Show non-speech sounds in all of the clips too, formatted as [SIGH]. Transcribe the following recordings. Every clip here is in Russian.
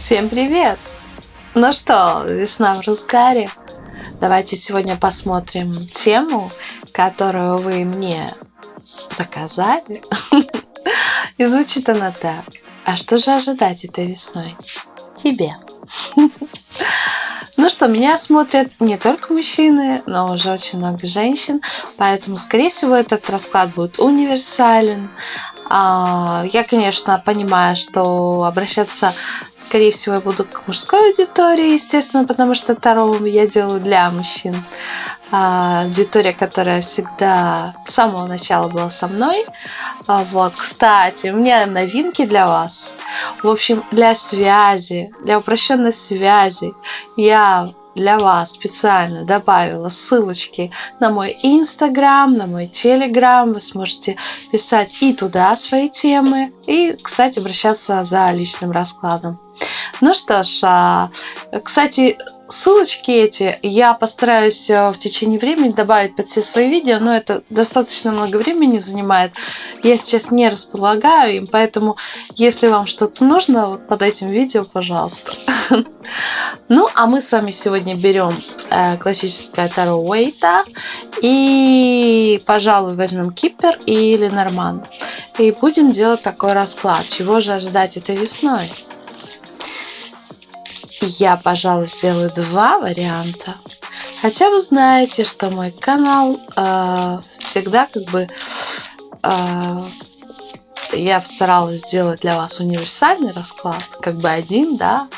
Всем привет! Ну что, весна в разгаре. Давайте сегодня посмотрим тему, которую вы мне заказали. [LAUGHS] И звучит она так. А что же ожидать этой весной? Тебе. [LAUGHS] Ну что, меня смотрят не только мужчины, но уже очень много женщин, поэтому, скорее всего, этот расклад будет универсален. А, я, конечно, понимаю, что обращаться, скорее всего, я буду к мужской аудитории, естественно, потому что второго я делаю для мужчин. А, аудитория, которая всегда с самого начала была со мной. А, вот, кстати, у меня новинки для вас. В общем, для связи, для упрощенной связи я для вас специально добавила ссылочки на мой инстаграм, на мой телеграм. Вы сможете писать и туда свои темы, и, кстати, обращаться за личным раскладом. Ну что ж, а, кстати, ссылочки эти я постараюсь э, в течение времени добавить под все свои видео, но это достаточно много времени занимает. Я сейчас не располагаю им, поэтому если вам что-то нужно, вот под этим видео, пожалуйста. [LAUGHS] Ну, а мы с вами сегодня берем э, классическое Таро Уэйта и, пожалуй, возьмем Кипер или Норман. И будем делать такой расклад. Чего же ожидать этой весной? Я, пожалуй, сделаю два варианта. Хотя вы знаете, что мой канал э, всегда как бы э, я старалась сделать для вас универсальный расклад, как бы один, да,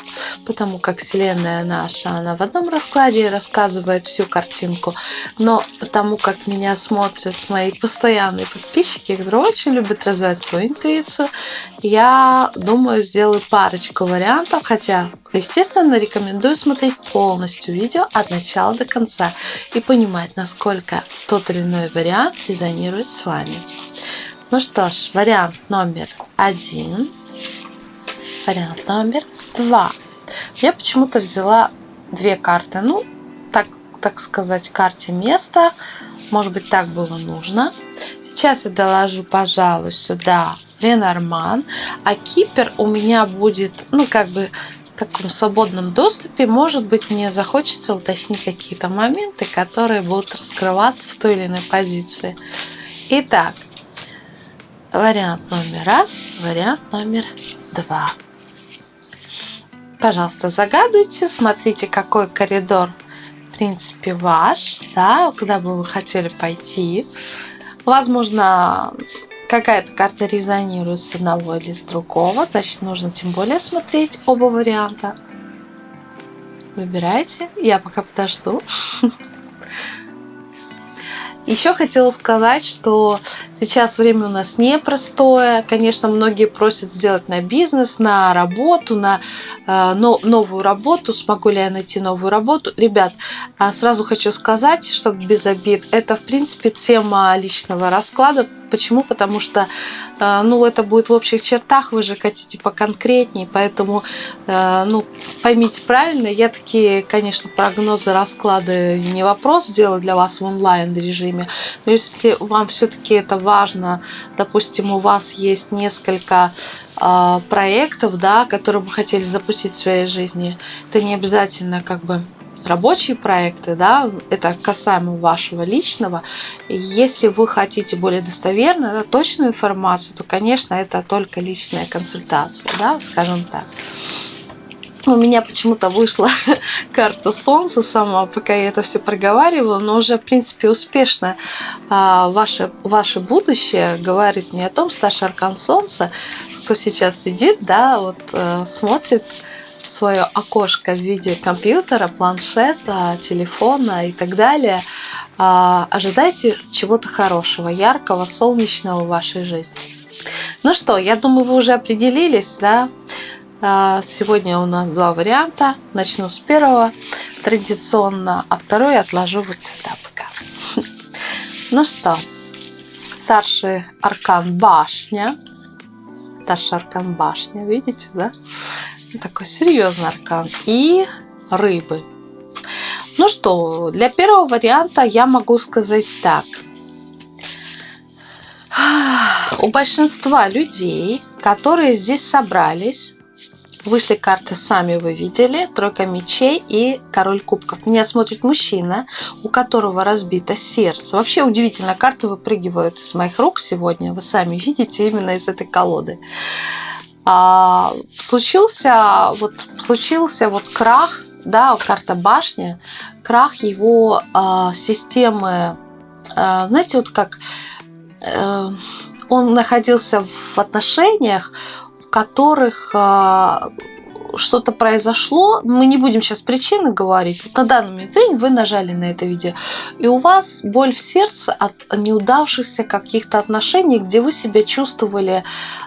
потому как Вселенная наша, она в одном раскладе рассказывает всю картинку, но потому как меня смотрят мои постоянные подписчики, которые очень любят развивать свою интуицию, я думаю, сделаю парочку вариантов, хотя, естественно, рекомендую смотреть полностью видео от начала до конца и понимать, насколько тот или иной вариант резонирует с вами. Ну что ж, вариант номер один, вариант номер два. Я почему-то взяла две карты. Ну, так, так сказать, карте места. Может быть, так было нужно. Сейчас я доложу, пожалуй, сюда Ленорман. А Кипер у меня будет, ну, как бы в таком свободном доступе. Может быть, мне захочется уточнить какие-то моменты, которые будут раскрываться в той или иной позиции. Итак, Вариант номер раз, вариант номер два. Пожалуйста, загадывайте, смотрите, какой коридор, в принципе, ваш, да, куда бы вы хотели пойти. Возможно, какая-то карта резонирует с одного или с другого, значит, нужно тем более смотреть оба варианта. Выбирайте, я пока подожду. [LAUGHS] Еще хотела сказать, что сейчас время у нас непростое. Конечно, многие просят сделать на бизнес, на работу, на э, но, новую работу. Смогу ли я найти новую работу? Ребят, а сразу хочу сказать, чтобы без обид, это в принципе тема личного расклада. Почему? Потому что э, ну, это будет в общих чертах, вы же хотите поконкретнее, поэтому э, ну, поймите правильно, я такие, конечно, прогнозы, расклады не вопрос сделать для вас в онлайн режиме, время. Но если вам все-таки это важно, допустим, у вас есть несколько э, проектов, да, которые вы хотели запустить в своей жизни, это не обязательно как бы рабочие проекты, да, это касаемо вашего личного. Если вы хотите более достоверно, да, точную информацию, то, конечно, это только личная консультация, да, скажем так у меня почему-то вышла [LAUGHS] карта Солнца сама, пока я это все проговаривала, но уже, в принципе, успешно а, ваше, ваше будущее говорит не о том, старший аркан Солнца, кто сейчас сидит, да, вот э, смотрит свое окошко в виде компьютера, планшета, телефона и так далее. А, ожидайте чего-то хорошего, яркого, солнечного в вашей жизни. Ну что, я думаю, вы уже определились, да? А, сегодня у нас два варианта. Начну с первого традиционно, а второй отложу вот сюда пока. [LAUGHS] Ну что, старший аркан башня. Старший аркан башня, видите, да? Такой серьезный аркан. И рыбы. Ну что, для первого варианта я могу сказать так. У большинства людей, которые здесь собрались, Вышли карты, сами вы видели, тройка мечей и король кубков. Меня смотрит мужчина, у которого разбито сердце. Вообще удивительно, карты выпрыгивают из моих рук сегодня. Вы сами видите именно из этой колоды. А, случился вот случился вот крах, да, карта башни, крах его а, системы, а, знаете, вот как а, он находился в отношениях, в которых а, что-то произошло, мы не будем сейчас причины говорить, на данный момент вы нажали на это видео, и у вас боль в сердце от неудавшихся каких-то отношений, где вы себя чувствовали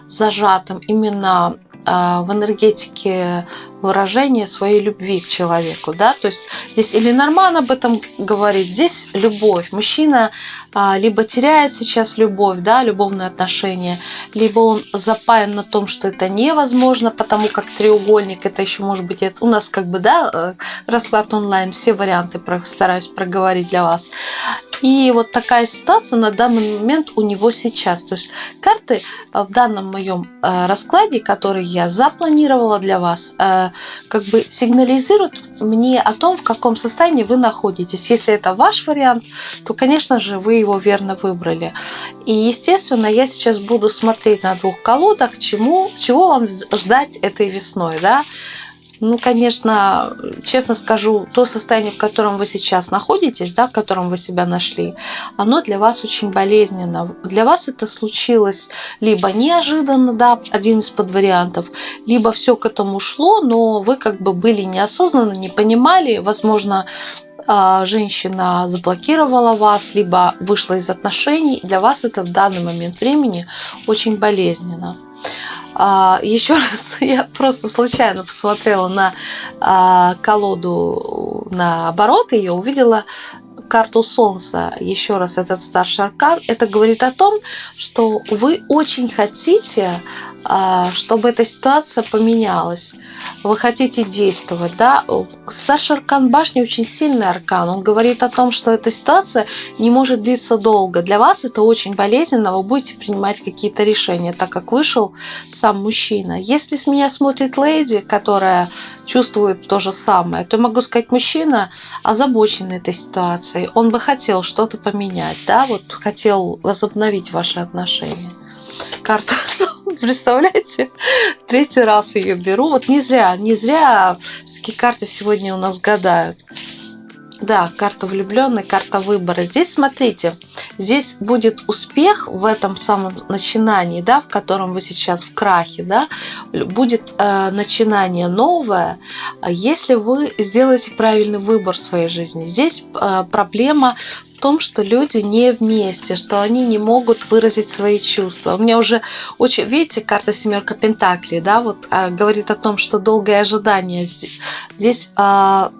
зажатым именно а, в энергетике выражения своей любви к человеку, да, то есть здесь или Норман об этом говорит, здесь любовь. Мужчина а, либо теряет сейчас любовь, да, любовные отношения, либо он запаян на том, что это невозможно, потому как треугольник, это еще может быть, это у нас как бы, да, э, расклад онлайн, все варианты стараюсь проговорить для вас. И вот такая ситуация на данный момент у него сейчас. То есть карты э, в данном моем э, раскладе, который я запланировала для вас, как бы сигнализируют мне о том, в каком состоянии вы находитесь. Если это ваш вариант, то, конечно же, вы его верно выбрали. И, естественно, я сейчас буду смотреть на двух колодах, чему, чего вам ждать этой весной. Да? Ну, конечно, честно скажу, то состояние, в котором вы сейчас находитесь, да, в котором вы себя нашли, оно для вас очень болезненно. Для вас это случилось либо неожиданно, да, один из подвариантов, либо все к этому шло, но вы как бы были неосознанно, не понимали, возможно, а, женщина заблокировала вас, либо вышла из отношений, для вас это в данный момент времени очень болезненно. А, Еще [LAUGHS] раз, я просто случайно посмотрела на а, колоду, на оборот ее, увидела карту Солнца, еще раз этот старший аркан, это говорит о том, что вы очень хотите чтобы эта ситуация поменялась. Вы хотите действовать, да? Старший аркан башни очень сильный аркан. Он говорит о том, что эта ситуация не может длиться долго. Для вас это очень болезненно, вы будете принимать какие-то решения, так как вышел сам мужчина. Если с меня смотрит леди, которая чувствует то же самое, то могу сказать, мужчина озабочен этой ситуацией. Он бы хотел что-то поменять, да, вот хотел возобновить ваши отношения. Карта [LAUGHS] [LAUGHS] Представляете? Третий раз ее беру. Вот не зря, не зря все-таки карты сегодня у нас гадают. Да, карта влюбленной, карта выбора. Здесь, смотрите, здесь будет успех в этом самом начинании, да, в котором вы сейчас в крахе, да, будет э, начинание новое, если вы сделаете правильный выбор в своей жизни. Здесь э, проблема в том, что люди не вместе, что они не могут выразить свои чувства. У меня уже очень, видите, карта семерка Пентаклей, да, вот а, говорит о том, что долгое ожидание здесь. Здесь а,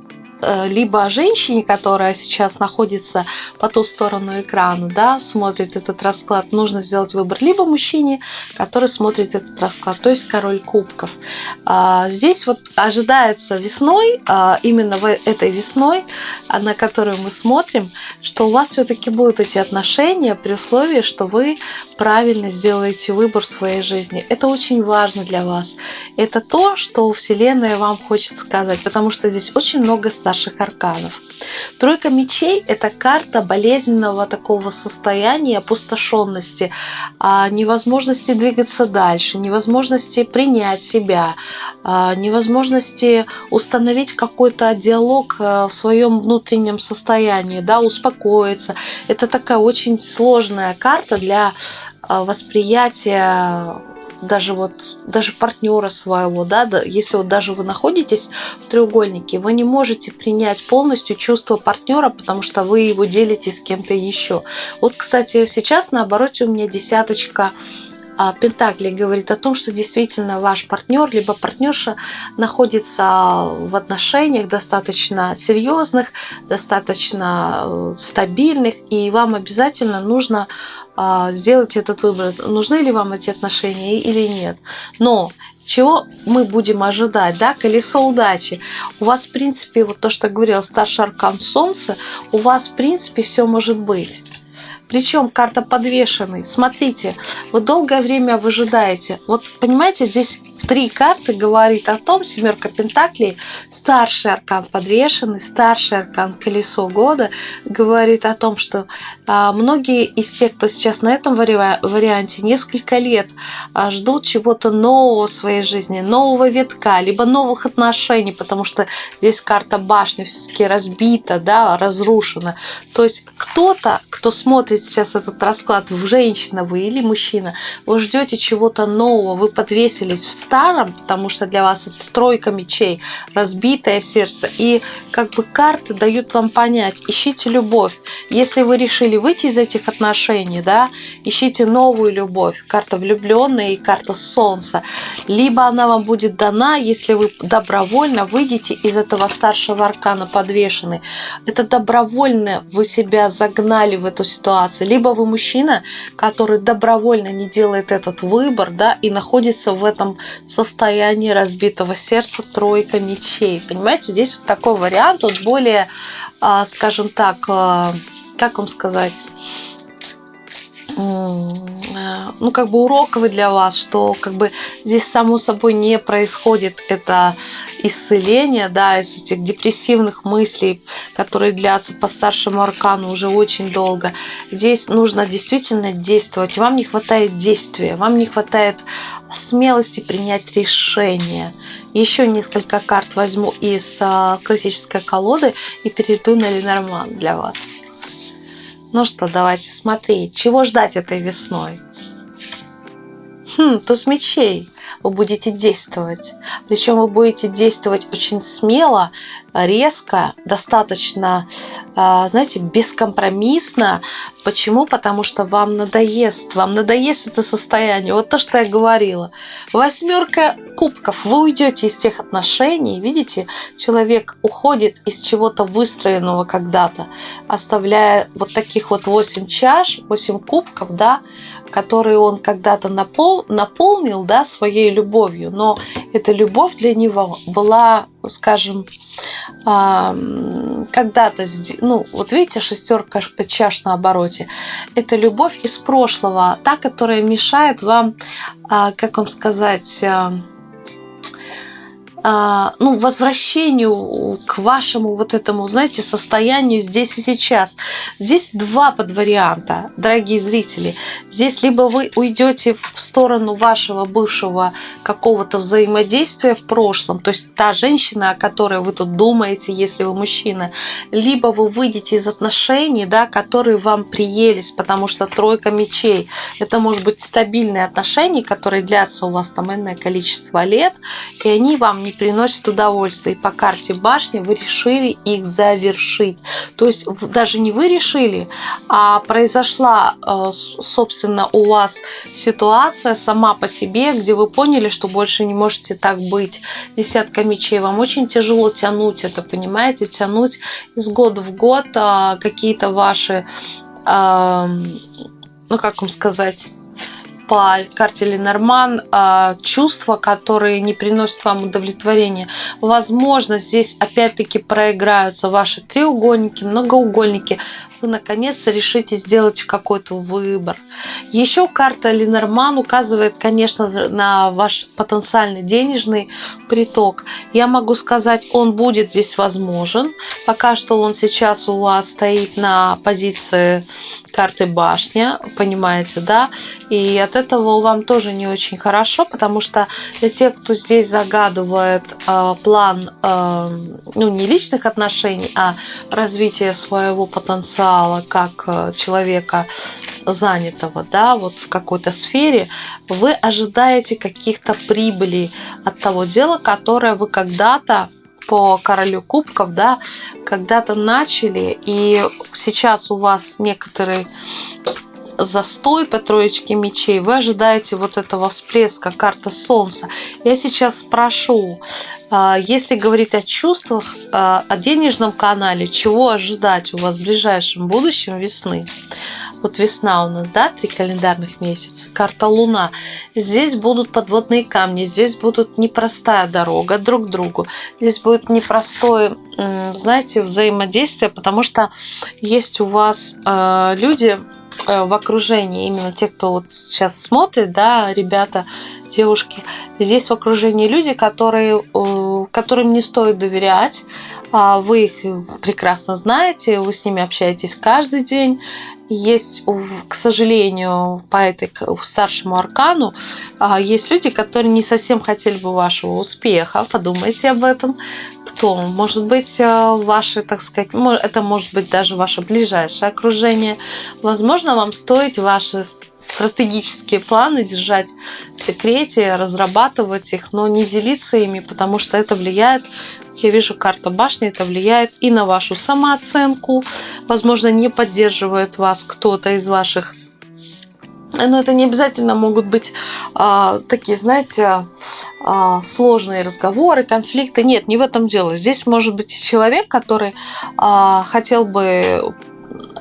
либо о женщине, которая сейчас находится по ту сторону экрана, да, смотрит этот расклад, нужно сделать выбор, либо мужчине, который смотрит этот расклад, то есть король кубков. А, здесь вот ожидается весной, а, именно в этой весной, а, на которую мы смотрим, что у вас все-таки будут эти отношения при условии, что вы правильно сделаете выбор в своей жизни. Это очень важно для вас. Это то, что Вселенная вам хочет сказать, потому что здесь очень много старших арканов. Тройка мечей – это карта болезненного такого состояния, опустошенности, а, невозможности двигаться дальше, невозможности принять себя, а, невозможности установить какой-то диалог э, в своем внутреннем состоянии, да, успокоиться. Это такая очень сложная карта для восприятия даже вот даже партнера своего, да, если вот даже вы находитесь в треугольнике, вы не можете принять полностью чувство партнера, потому что вы его делите с кем-то еще. Вот, кстати, сейчас наоборот у меня десяточка а, Пентакли говорит о том, что действительно ваш партнер либо партнерша находится в отношениях достаточно серьезных, достаточно э, стабильных, и вам обязательно нужно сделать этот выбор, нужны ли вам эти отношения или нет. Но чего мы будем ожидать, да, колесо удачи. У вас, в принципе, вот то, что говорил старший аркан Солнца, у вас, в принципе, все может быть. Причем карта подвешенный. Смотрите, вы долгое время выжидаете. Вот понимаете, здесь три карты говорит о том, семерка пентаклей, старший аркан подвешенный, старший аркан колесо года, говорит о том, что а, многие из тех, кто сейчас на этом варианте, несколько лет а, ждут чего-то нового в своей жизни, нового витка, либо новых отношений, потому что здесь карта башни все-таки разбита, да, разрушена. То есть кто-то, кто смотрит сейчас этот расклад, женщина вы или мужчина, вы ждете чего-то нового, вы подвесились в старом, потому что для вас это тройка мечей, разбитое сердце. И как бы карты дают вам понять, ищите любовь. Если вы решили выйти из этих отношений, да, ищите новую любовь. Карта влюбленная и карта солнца. Либо она вам будет дана, если вы добровольно выйдете из этого старшего аркана подвешенный. Это добровольно вы себя загнали в эту ситуацию. Либо вы мужчина, который добровольно не делает этот выбор, да, и находится в этом состоянии разбитого сердца тройка мечей. Понимаете, здесь вот такой вариант, вот более, а, скажем так, а, как вам сказать, ну, как бы уроковый для вас, что как бы здесь само собой не происходит это исцеление, да, из этих депрессивных мыслей, которые длятся по старшему аркану уже очень долго. Здесь нужно действительно действовать. Вам не хватает действия, вам не хватает смелости принять решение. Еще несколько карт возьму из а, классической колоды и перейду на Ленорман для вас. Ну что, давайте смотреть, чего ждать этой весной. Хм, туз мечей. Вы будете действовать. Причем вы будете действовать очень смело, резко, достаточно, а, знаете, бескомпромиссно. Почему? Потому что вам надоест. Вам надоест это состояние. Вот то, что я говорила. Восьмерка кубков. Вы уйдете из тех отношений. Видите, человек уходит из чего-то выстроенного когда-то, оставляя вот таких вот восемь чаш, восемь кубков, да, которые он когда-то напол, наполнил да, своей любовью, но эта любовь для него была, скажем, когда-то, ну, вот видите, шестерка чаш на обороте, это любовь из прошлого, та, которая мешает вам, а, как вам сказать, ну, возвращению к вашему вот этому, знаете, состоянию здесь и сейчас. Здесь два подварианта, дорогие зрители. Здесь либо вы уйдете в сторону вашего бывшего какого-то взаимодействия в прошлом, то есть та женщина, о которой вы тут думаете, если вы мужчина, либо вы выйдете из отношений, да, которые вам приелись, потому что тройка мечей, это может быть стабильные отношения, которые длятся у вас там энное количество лет, и они вам не приносит удовольствие. И по карте башни вы решили их завершить. То есть даже не вы решили, а произошла, э, собственно, у вас ситуация сама по себе, где вы поняли, что больше не можете так быть. Десятка мечей. Вам очень тяжело тянуть это, понимаете? Тянуть из года в год а, какие-то ваши ну как вам сказать, по карте Ленорман а, чувства, которые не приносят вам удовлетворения. Возможно, здесь опять-таки проиграются ваши треугольники, многоугольники. Вы наконец-то решите сделать какой-то выбор. Еще карта Ленорман указывает, конечно, на ваш потенциальный денежный приток. Я могу сказать, он будет здесь возможен. Пока что он сейчас у вас стоит на позиции карты башня, понимаете, да? И от этого вам тоже не очень хорошо, потому что для тех, кто здесь загадывает э, план, э, ну, не личных отношений, а развития своего потенциала как э, человека занятого, да, вот в какой-то сфере, вы ожидаете каких-то прибылей от того дела, которое вы когда-то по королю кубков, да, когда-то начали, и сейчас у вас некоторый застой по троечке мечей, вы ожидаете вот этого всплеска, карта солнца. Я сейчас спрошу, а, если говорить о чувствах, а, о денежном канале, чего ожидать у вас в ближайшем будущем весны? Вот весна у нас, да, три календарных месяца, карта Луна. Здесь будут подводные камни, здесь будут непростая дорога друг к другу. Здесь будет непростое, знаете, взаимодействие, потому что есть у вас э, люди, в окружении, именно те, кто вот сейчас смотрит, да, ребята, девушки, здесь в окружении люди, которые, которым не стоит доверять, а вы их прекрасно знаете, вы с ними общаетесь каждый день, есть, к сожалению, по этой старшему аркану, а, есть люди, которые не совсем хотели бы вашего успеха. Подумайте об этом. Кто? Может быть, э, ваши, так сказать, это может быть даже ваше ближайшее окружение. Возможно, вам стоит ваши стратегические планы держать в секрете, разрабатывать их, но не делиться ими, потому что это влияет я вижу, карта башни, это влияет и на вашу самооценку. Возможно, не поддерживает вас кто-то из ваших но это не обязательно могут быть а, такие, знаете, а, сложные разговоры, конфликты. Нет, не в этом дело. Здесь может быть человек, который а, хотел бы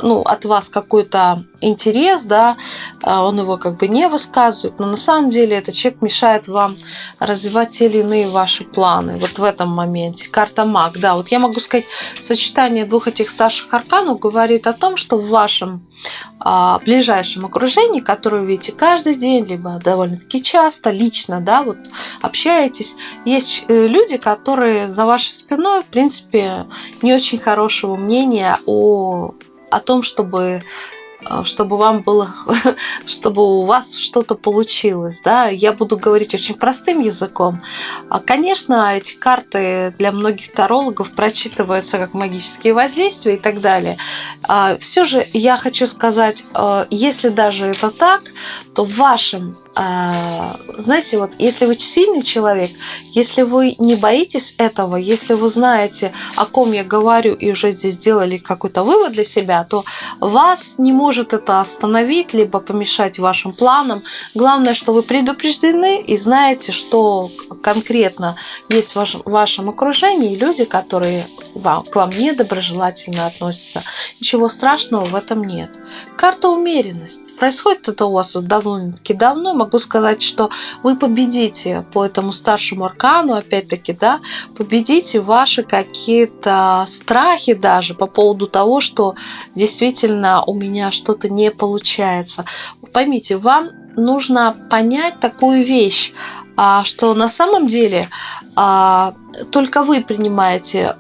ну, от вас какой-то интерес, да, а, он его как бы не высказывает, но на самом деле этот человек мешает вам развивать те или иные ваши планы вот в этом моменте. Карта маг, да, вот я могу сказать, сочетание двух этих старших арканов говорит о том, что в вашем а, ближайшем окружении, которое вы видите каждый день, либо довольно-таки часто, лично, да, вот общаетесь, есть э, люди, которые за вашей спиной, в принципе, не очень хорошего мнения о о том, чтобы э, чтобы вам было, [LAUGHS] чтобы у вас что-то получилось, да, я буду говорить очень простым языком. А, конечно, эти карты для многих тарологов прочитываются как магические воздействия и так далее. А, Все же я хочу сказать, э, если даже это так, то в вашем знаете, вот если вы сильный человек, если вы не боитесь этого, если вы знаете, о ком я говорю, и уже здесь сделали какой-то вывод для себя, то вас не может это остановить, либо помешать вашим планам. Главное, что вы предупреждены и знаете, что конкретно есть в вашем, в вашем окружении люди, которые вам, к вам недоброжелательно относятся. Ничего страшного в этом нет. Карта умеренность. Происходит это у вас вот довольно-таки давно. Могу сказать, что вы победите по этому старшему аркану, опять-таки, да, победите ваши какие-то страхи даже по поводу того, что действительно у меня что-то не получается. Поймите, вам нужно понять такую вещь, а, что на самом деле а, только вы принимаете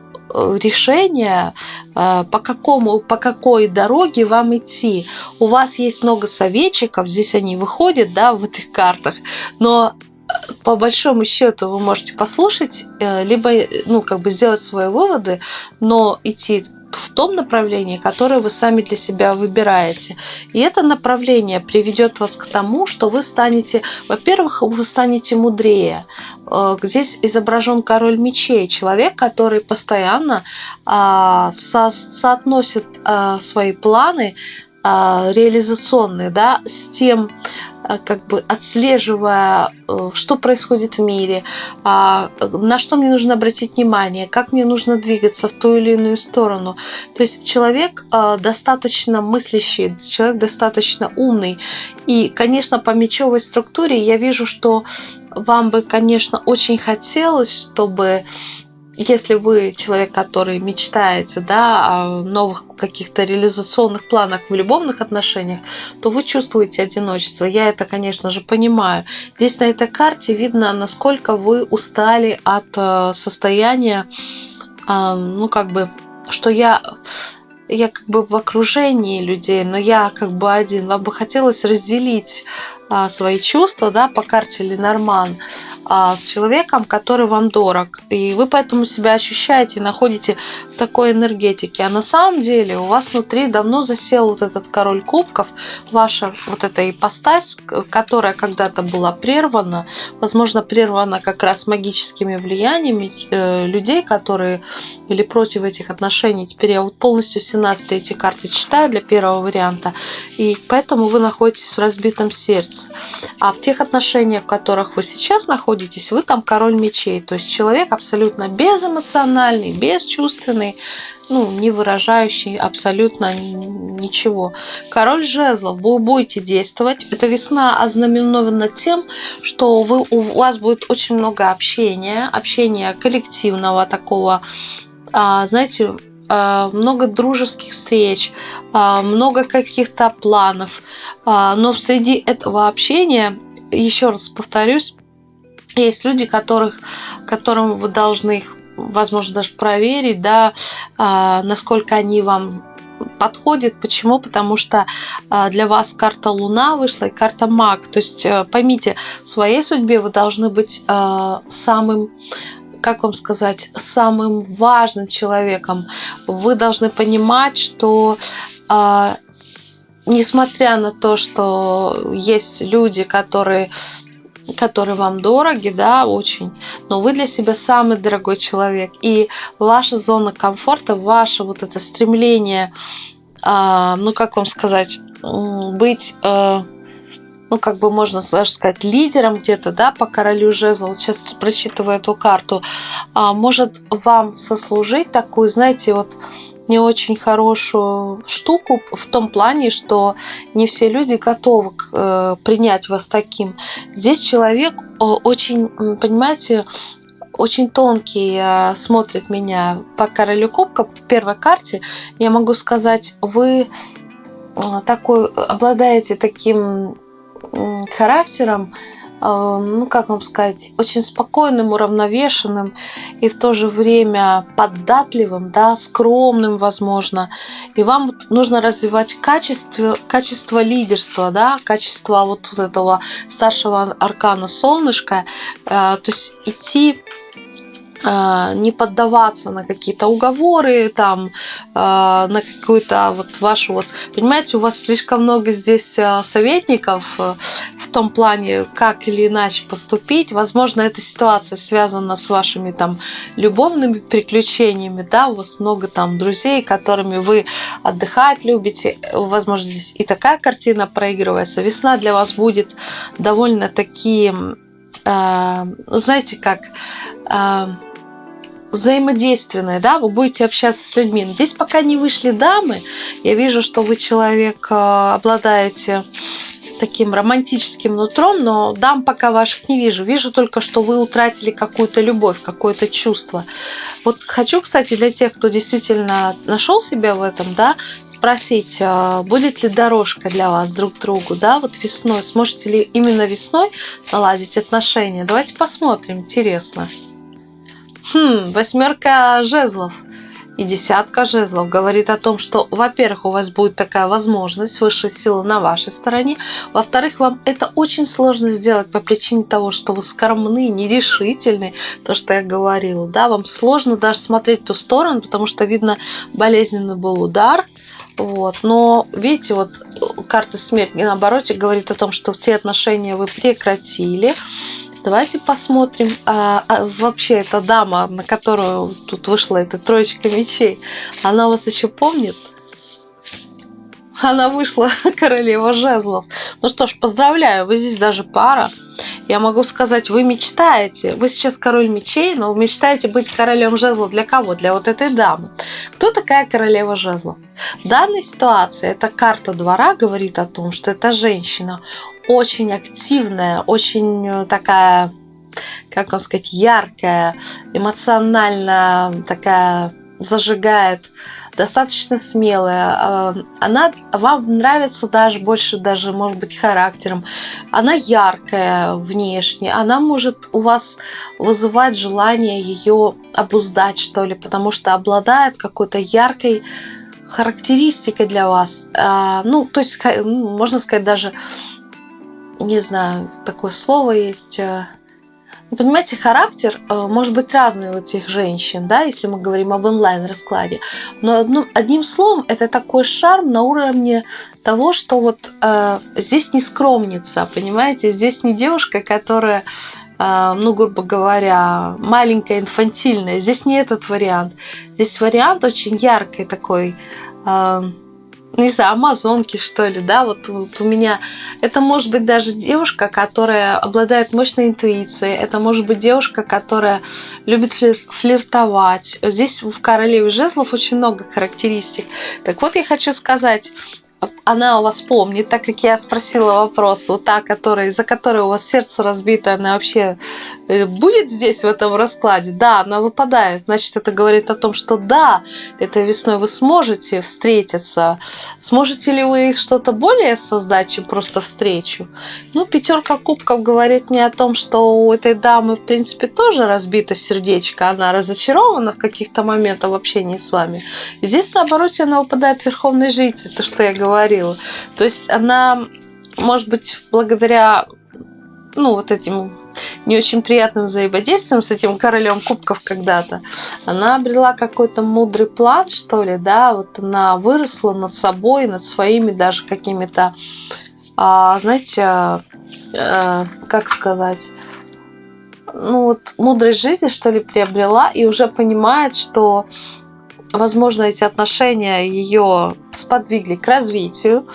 решение, э, по, какому, по какой дороге вам идти. У вас есть много советчиков, здесь они выходят да, в этих картах, но э, по большому счету вы можете послушать, либо ну, как бы сделать свои выводы, но идти в том направлении, которое вы сами для себя выбираете. И это направление приведет вас к тому, что вы станете, во-первых, вы станете мудрее. Э, здесь изображен король мечей, человек, который постоянно а, со соотносит а, свои планы реализационные да, с тем, Э, как бы отслеживая, э, что происходит в мире, а, на что мне нужно обратить внимание, как мне нужно двигаться в ту или иную сторону. То есть человек достаточно мыслящий, человек достаточно умный. И, конечно, по мечевой структуре я вижу, что вам бы, конечно, очень хотелось, чтобы если вы человек, который мечтаете да, о новых каких-то реализационных планах в любовных отношениях, то вы чувствуете одиночество. Я это, конечно же, понимаю. Здесь на этой карте видно, насколько вы устали от э, состояния, ну, как бы, что я я как бы в окружении людей, но я как бы один. Вам бы хотелось разделить а, свои чувства, да, по карте Ленорман а, с человеком, который вам дорог. И вы поэтому себя ощущаете находите в такой энергетике. А на самом деле у вас внутри давно засел вот этот король кубков, ваша вот эта ипостась, которая когда-то была прервана, возможно, прервана как раз магическими влияниями э, людей, которые были против этих отношений. Теперь я вот полностью 17 эти карты читаю для первого варианта. И поэтому вы находитесь в разбитом сердце находится. А в тех отношениях, в которых вы сейчас находитесь, вы там король мечей. То есть человек абсолютно безэмоциональный, бесчувственный, ну, не выражающий абсолютно ничего. Король жезлов, вы будете действовать. Эта весна ознаменована тем, что вы, у вас будет очень много общения, общения коллективного такого, а, знаете, много дружеских встреч, э, много каких-то планов. Но среди этого общения, еще раз повторюсь, есть люди, которых, которым вы должны их, возможно, даже проверить, да, насколько они вам подходит. Почему? Потому что а, для вас карта Луна вышла и карта Маг. То есть э, поймите, в своей судьбе вы должны быть а, самым как вам сказать, самым важным человеком. Вы должны понимать, что а, несмотря на то, что есть люди, которые которые вам дороги, да, очень, но вы для себя самый дорогой человек. И ваша зона комфорта, ваше вот это стремление, э, ну, как вам сказать, быть, э, ну, как бы можно даже сказать, лидером где-то, да, по королю жезла, вот сейчас прочитываю эту карту, э, может вам сослужить такую, знаете, вот не очень хорошую штуку в том плане, что не все люди готовы э, принять вас таким. Здесь человек э, очень, понимаете, очень тонкий э, смотрит меня по королю кубка, по первой карте. Я могу сказать, вы такой обладаете таким характером, Э, ну как вам сказать, очень спокойным, уравновешенным и в то же время податливым, да, скромным, возможно. И вам нужно развивать качество, качество лидерства, да, качество вот этого старшего аркана солнышка, э, то есть идти не поддаваться на какие-то уговоры, там, а, на какую-то вот вашу вот... Понимаете, у вас слишком много здесь а, советников э, в том плане, как или иначе поступить. Возможно, эта ситуация связана с вашими там любовными приключениями, да, у вас много там друзей, которыми вы отдыхать любите. Возможно, здесь и такая картина проигрывается. Весна для вас будет довольно такие знаете как, взаимодейственное, да, вы будете общаться с людьми. Но здесь пока не вышли дамы, я вижу, что вы человек, э, обладаете таким романтическим нутром, но дам пока ваших не вижу. Вижу только, что вы утратили какую-то любовь, какое-то чувство. Вот хочу, кстати, для тех, кто действительно нашел себя в этом, да, спросить, э, будет ли дорожка для вас друг другу, да, вот весной, сможете ли именно весной наладить отношения? Давайте посмотрим, интересно. Хм, восьмерка жезлов и десятка жезлов говорит о том, что, во-первых, у вас будет такая возможность, высшая сила на вашей стороне, во-вторых, вам это очень сложно сделать по причине того, что вы скромны, нерешительны, то, что я говорила, да, вам сложно даже смотреть в ту сторону, потому что, видно, болезненный был удар, вот. Но видите, вот карта смерти наоборот говорит о том, что те отношения вы прекратили, Давайте посмотрим. А, а, вообще, эта дама, на которую тут вышла эта троечка мечей, она вас еще помнит? Она вышла [LAUGHS] королева жезлов. Ну что ж, поздравляю, вы здесь даже пара. Я могу сказать, вы мечтаете, вы сейчас король мечей, но вы мечтаете быть королем жезлов для кого? Для вот этой дамы. Кто такая королева жезлов? В данной ситуации эта карта двора говорит о том, что эта женщина очень активная, очень э, такая, как вам сказать, яркая, эмоционально такая зажигает, достаточно смелая. А, она вам нравится даже больше, даже, может быть, характером. Она яркая внешне. Она может у вас вызывать желание ее обуздать, что ли, потому что обладает какой-то яркой характеристикой для вас. А, ну, то есть, можно сказать, даже не знаю, такое слово есть. Э, ну, понимаете, характер э, может быть разный у этих женщин, да, если мы говорим об онлайн-раскладе. Но одним, одним словом, это такой шарм на уровне того, что вот э, здесь не скромница, понимаете, здесь не девушка, которая, э, ну, грубо говоря, маленькая, инфантильная. Здесь не этот вариант. Здесь вариант очень яркий такой. Э, не знаю, амазонки, что ли, да, вот, вот у меня, это может быть даже девушка, которая обладает мощной интуицией, это может быть девушка, которая любит флир флиртовать. Здесь в королеве жезлов очень много характеристик. Так вот, я хочу сказать, она у вас помнит, так как я спросила вопрос, вот та, которая, за которой у вас сердце разбито, она вообще э, будет здесь в этом раскладе? Да, она выпадает. Значит, это говорит о том, что да, этой весной вы сможете встретиться. Сможете ли вы что-то более создать, чем просто встречу? Ну, пятерка кубков говорит мне о том, что у этой дамы, в принципе, тоже разбито сердечко. Она разочарована в каких-то моментах в общении с вами. И здесь, наоборот, она выпадает верховной жрицы, то, что я говорила. То есть она, может быть, благодаря ну, вот этим не очень приятным взаимодействием с этим королем кубков когда-то, она обрела какой-то мудрый план, что ли, да, вот она выросла над собой, над своими даже какими-то, а, знаете, а, как сказать, ну вот мудрость жизни, что ли, приобрела и уже понимает, что возможно, эти отношения ее сподвигли к развитию,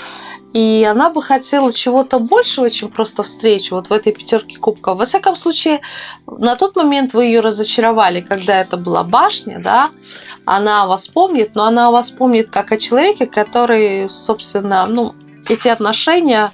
и она бы хотела чего-то большего, чем просто встречу вот в этой пятерке кубков. Во всяком случае, на тот момент вы ее разочаровали, когда это была башня, да, она вас помнит, но она вас помнит как о человеке, который, собственно, ну, эти отношения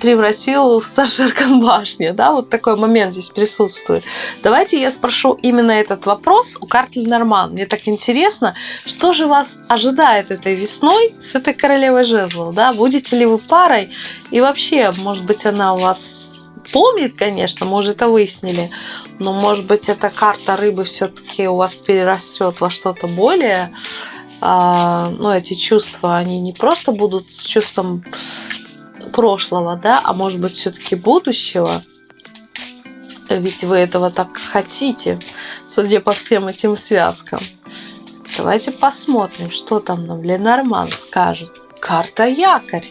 превратил в старший аркан башни. Да? Вот такой момент здесь присутствует. Давайте я спрошу именно этот вопрос у карты Норман. Мне так интересно, что же вас ожидает этой весной с этой королевой жезлов? Да? Будете ли вы парой? И вообще, может быть, она у вас помнит, конечно, мы уже это выяснили, но, может быть, эта карта рыбы все-таки у вас перерастет во что-то более а, ну, эти чувства, они не просто будут с чувством прошлого, да, а может быть все-таки будущего. Ведь вы этого так хотите, судя по всем этим связкам. Давайте посмотрим, что там нам Ленорман скажет. Карта якорь.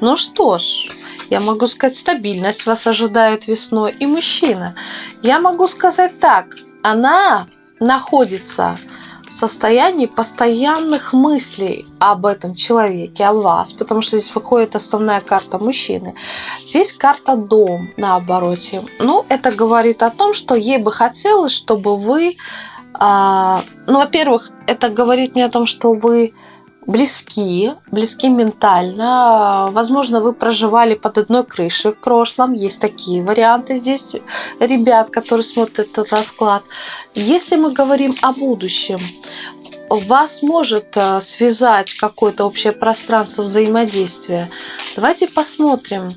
Ну что ж, я могу сказать, стабильность вас ожидает весной. И мужчина. Я могу сказать так, она находится состоянии постоянных мыслей об этом человеке, о вас, потому что здесь выходит основная карта мужчины. Здесь карта дом на обороте. Ну, это говорит о том, что ей бы хотелось, чтобы вы... Э, ну, во-первых, это говорит мне о том, что вы близки, близки ментально. Возможно, вы проживали под одной крышей в прошлом. Есть такие варианты здесь, ребят, которые смотрят этот расклад. Если мы говорим о будущем, вас может э, связать какое-то общее пространство взаимодействия. Давайте посмотрим,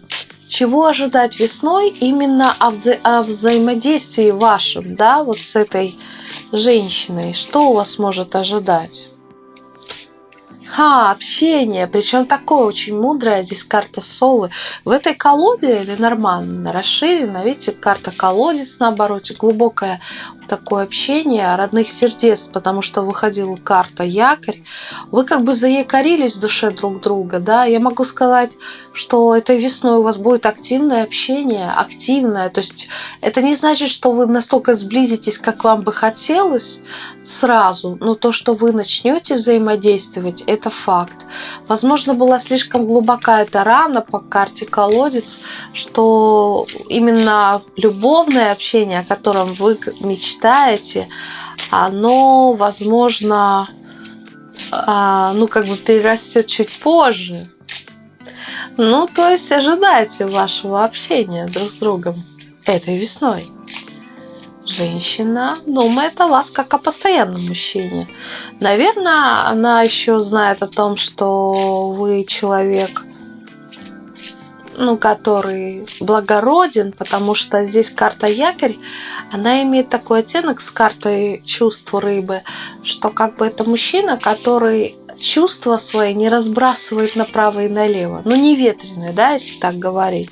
чего ожидать весной именно о, вза о взаимодействии вашем, да, вот с этой женщиной. Что у вас может ожидать? Ха, общение, причем такое очень мудрое, здесь карта совы. В этой колоде или нормально расширена, видите, карта колодец на обороте, глубокое такое общение родных сердец, потому что выходила карта якорь, вы как бы заякорились в душе друг друга, да, я могу сказать, что этой весной у вас будет активное общение, активное, то есть это не значит, что вы настолько сблизитесь, как вам бы хотелось сразу, но то, что вы начнете взаимодействовать, это факт. Возможно, была слишком глубока эта рана по карте колодец, что именно любовное общение, о котором вы мечтаете, читаете, оно, возможно, а, ну, как бы перерастет чуть позже. Ну, то есть ожидайте вашего общения друг с другом этой весной. Женщина думает о вас как о постоянном мужчине. Наверное, она еще знает о том, что вы человек ну, который благороден, потому что здесь карта якорь, она имеет такой оттенок с картой чувства рыбы, что как бы это мужчина, который чувства свои не разбрасывает направо и налево. Ну, не ветреный, да, если так говорить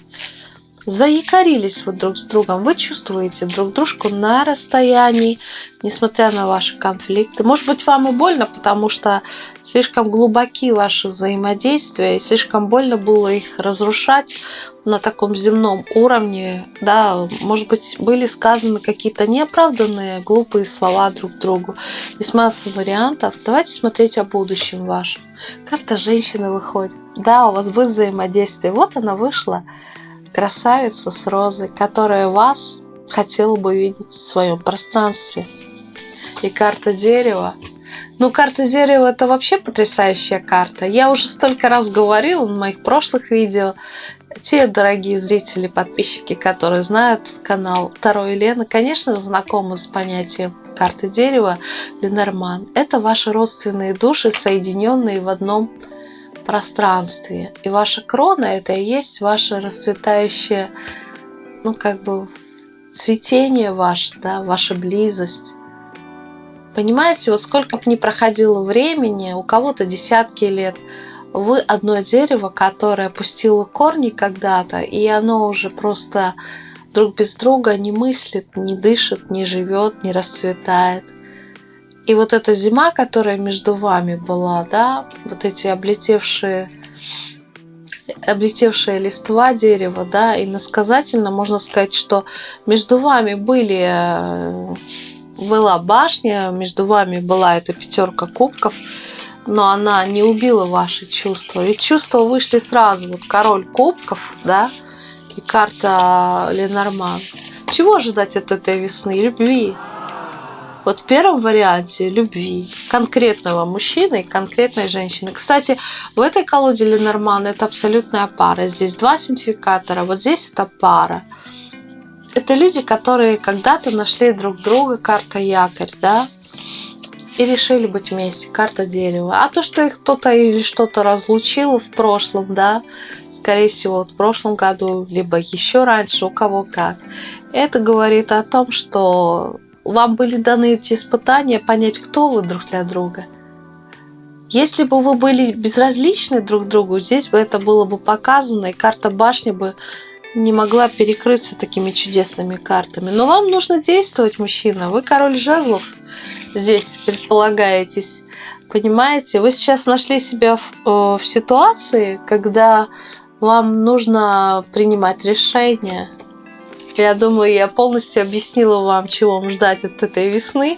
заякорились вы друг с другом, вы чувствуете друг дружку на расстоянии, несмотря на ваши конфликты. Может быть, вам и больно, потому что слишком глубоки ваши взаимодействия, и слишком больно было их разрушать на таком земном уровне. Да, может быть, были сказаны какие-то неоправданные, глупые слова друг другу. Есть масса вариантов. Давайте смотреть о будущем вашем. Карта женщины выходит. Да, у вас будет взаимодействие. Вот она вышла красавица с розой, которая вас хотела бы видеть в своем пространстве. И карта дерева Ну, карта дерева это вообще потрясающая карта. Я уже столько раз говорила в моих прошлых видео. Те дорогие зрители, подписчики, которые знают канал Таро Елена, конечно, знакомы с понятием карты дерева Ленорман. Это ваши родственные души, соединенные в одном пространстве. И ваша крона это и есть ваше расцветающее, ну, как бы цветение ваше, да, ваша близость. Понимаете, вот сколько бы ни проходило времени, у кого-то десятки лет, вы одно дерево, которое пустило корни когда-то, и оно уже просто друг без друга не мыслит, не дышит, не живет, не расцветает. И вот эта зима, которая между вами была, да, вот эти облетевшие облетевшая листва дерева, да, и насказательно можно сказать, что между вами были э, была башня, между вами была эта пятерка кубков, но она не убила ваши чувства. Ведь чувства вышли сразу. Вот король кубков, да, и карта Ленорман. Чего ожидать от этой весны? Любви. Вот в первом варианте любви конкретного мужчины и конкретной женщины. Кстати, в этой колоде Ленорман это абсолютная пара. Здесь два синтификатора, вот здесь это пара. Это люди, которые когда-то нашли друг друга, карта якорь, да, и решили быть вместе, карта дерева. А то, что их кто-то или что-то разлучило в прошлом, да, скорее всего, в прошлом году, либо еще раньше, у кого как, это говорит о том, что вам были даны эти испытания понять, кто вы друг для друга. Если бы вы были безразличны друг другу, здесь бы это было бы показано, и карта башни бы не могла перекрыться такими чудесными картами. Но вам нужно действовать, мужчина. Вы король жезлов здесь предполагаетесь. Понимаете, вы сейчас нашли себя в, э, в ситуации, когда вам нужно принимать решения. Я думаю, я полностью объяснила вам, чего вам ждать от этой весны.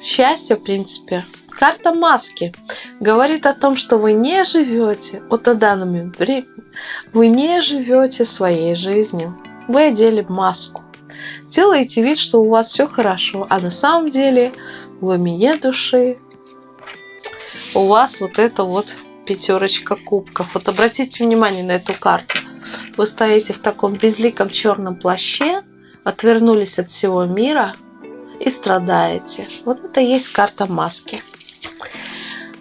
Счастье, в принципе. Карта маски говорит о том, что вы не живете, вот на данный момент времени, вы не живете своей жизнью. Вы одели маску. Делаете вид, что у вас все хорошо, а на самом деле в глубине души у вас вот это вот пятерочка кубков. Вот обратите внимание на эту карту. Вы стоите в таком безликом черном плаще, отвернулись от всего мира и страдаете. Вот это и есть карта маски.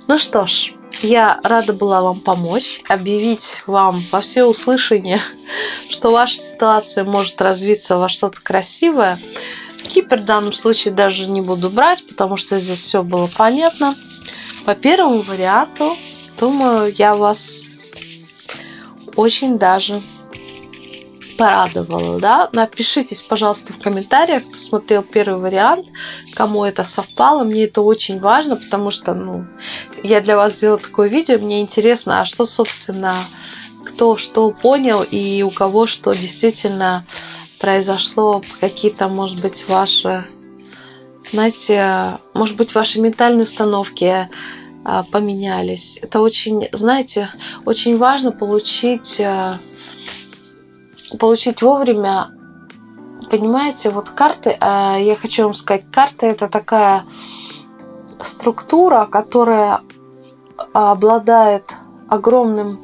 Ну что ж, я рада была вам помочь, объявить вам во все услышание, что ваша ситуация может развиться во что-то красивое. Кипр в данном случае даже не буду брать, потому что здесь все было понятно. По первому варианту, думаю, я вас очень даже порадовало, да? Напишитесь, пожалуйста, в комментариях, кто смотрел первый вариант, кому это совпало. Мне это очень важно, потому что, ну, я для вас сделала такое видео, мне интересно, а что, собственно, кто что понял и у кого что действительно произошло, какие-то, может быть, ваши, знаете, может быть, ваши ментальные установки поменялись. Это очень, знаете, очень важно получить а, получить вовремя. Понимаете, вот карты, э, я хочу вам сказать, карты это такая структура, которая обладает огромным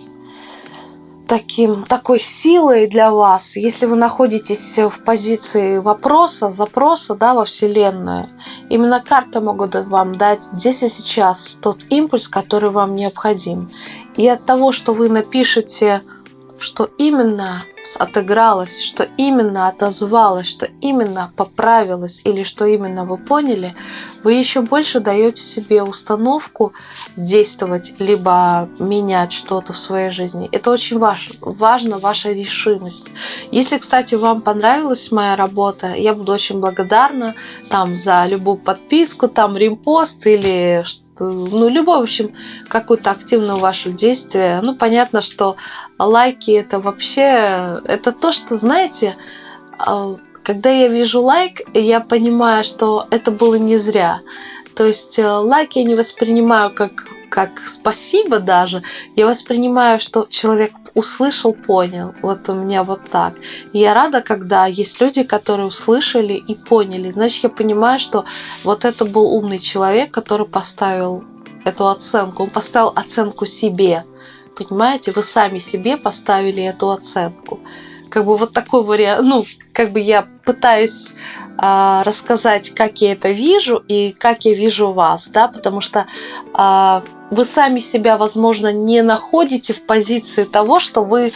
таким, такой силой для вас, если вы находитесь в позиции вопроса, запроса да, во Вселенную, именно карты могут вам дать здесь и сейчас тот импульс, который вам необходим. И от того, что вы напишете, что именно отыгралось, что именно отозвалось, что именно поправилось или что именно вы поняли, вы еще больше даете себе установку действовать, либо менять что-то в своей жизни. Это очень ваш, важно, ваша решимость. Если, кстати, вам понравилась моя работа, я буду очень благодарна там за любую подписку, там ремпост или ну, любое, в общем, какое-то активное ваше действие. Ну, понятно, что лайки это вообще, это то, что, знаете, а, когда я вижу лайк, я понимаю, что это было не зря. То есть э, лайк я не воспринимаю как, как спасибо даже. Я воспринимаю, что человек услышал, понял. Вот у меня вот так. Я рада, когда есть люди, которые услышали и поняли. Значит, я понимаю, что вот это был умный человек, который поставил эту оценку. Он поставил оценку себе. Понимаете, вы сами себе поставили эту оценку. Как бы вот такой вариант, ну, как бы я пытаюсь э, рассказать, как я это вижу и как я вижу вас, да, потому что э, вы сами себя, возможно, не находите в позиции того, что вы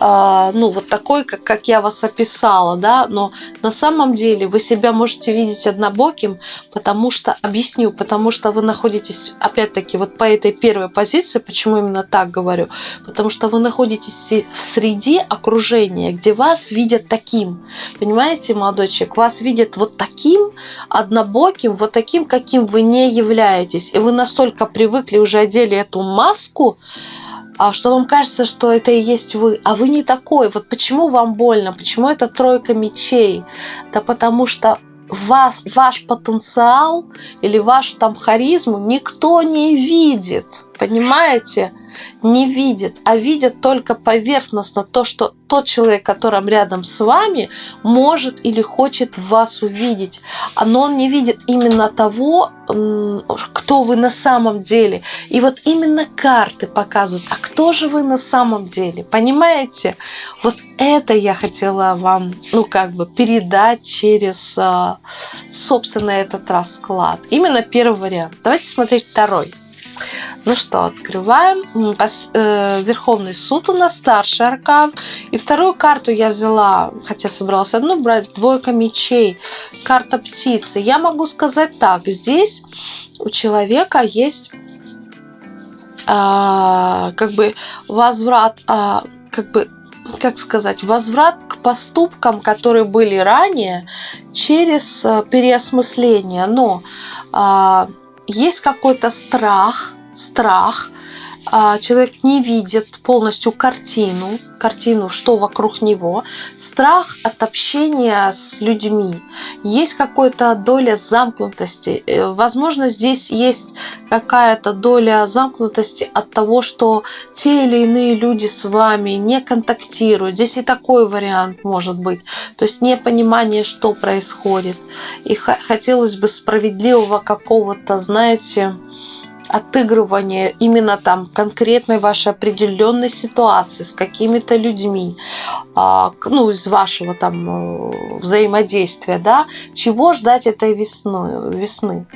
ну, вот такой, как, как я вас описала, да, но на самом деле вы себя можете видеть однобоким, потому что, объясню, потому что вы находитесь, опять-таки, вот по этой первой позиции, почему именно так говорю, потому что вы находитесь в среде окружения, где вас видят таким, понимаете, молодой человек, вас видят вот таким однобоким, вот таким, каким вы не являетесь, и вы настолько привыкли, уже одели эту маску, а что вам кажется, что это и есть вы, а вы не такой. Вот почему вам больно, почему это тройка мечей? Да потому что вас, ваш потенциал или вашу там харизму никто не видит, понимаете? Не видит, а видит только поверхностно то, что тот человек, который рядом с вами, может или хочет вас увидеть. Но он не видит именно того, кто вы на самом деле. И вот именно карты показывают, а кто же вы на самом деле. Понимаете? Вот это я хотела вам, ну, как бы передать через, а, собственно, этот расклад. Именно первый вариант. Давайте смотреть второй. Ну что, открываем. Э, Верховный суд у нас старший аркан. И вторую карту я взяла, хотя собралась одну брать, двойка мечей, карта птицы. Я могу сказать так, здесь у человека есть а, как бы возврат, а, как бы как сказать, возврат к поступкам, которые были ранее, через э, переосмысление. Но а, есть какой-то страх, страх, человек не видит полностью картину, картину, что вокруг него, страх от общения с людьми, есть какая-то доля замкнутости. Э, возможно, здесь есть какая-то доля замкнутости от того, что те или иные люди с вами не контактируют. Здесь и такой вариант может быть. То есть непонимание, что происходит. И хотелось бы справедливого какого-то, знаете, отыгрывание именно там конкретной вашей определенной ситуации с какими-то людьми, а, ну, из вашего там э, взаимодействия, да, чего ждать этой весной, весны?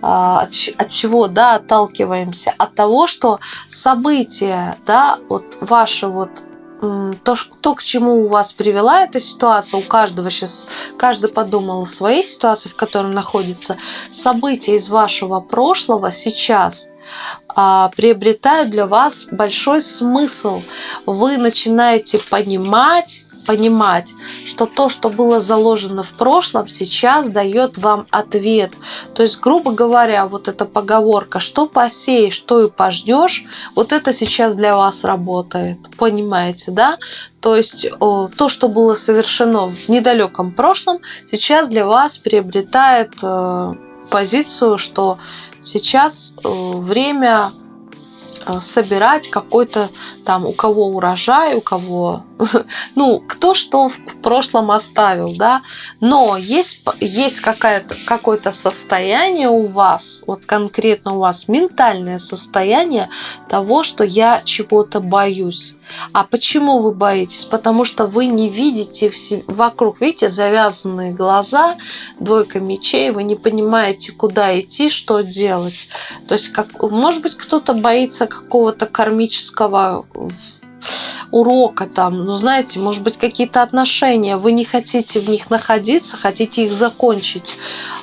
А, от, от чего да, отталкиваемся? От того, что события, да, вот ваши вот то, то, к чему у вас привела эта ситуация, у каждого сейчас, каждый подумал о своей ситуации, в которой находится, события из вашего прошлого сейчас а, приобретают для вас большой смысл. Вы начинаете понимать, понимать, что то, что было заложено в прошлом, сейчас дает вам ответ. То есть, грубо говоря, вот эта поговорка, что посеешь, что и пожнешь, вот это сейчас для вас работает. Понимаете, да? То есть то, что было совершено в недалеком прошлом, сейчас для вас приобретает э, позицию, что сейчас э, время собирать какой-то там, у кого урожай, у кого, [LAUGHS] ну, кто что в, в прошлом оставил, да, но есть, есть какая-то, какое-то состояние у вас, вот конкретно у вас ментальное состояние того, что я чего-то боюсь. А почему вы боитесь? Потому что вы не видите все, вокруг, видите, завязанные глаза, двойка мечей, вы не понимаете, куда идти, что делать. То есть, как, может быть, кто-то боится какого-то кармического урока там, ну знаете, может быть какие-то отношения, вы не хотите в них находиться, хотите их закончить,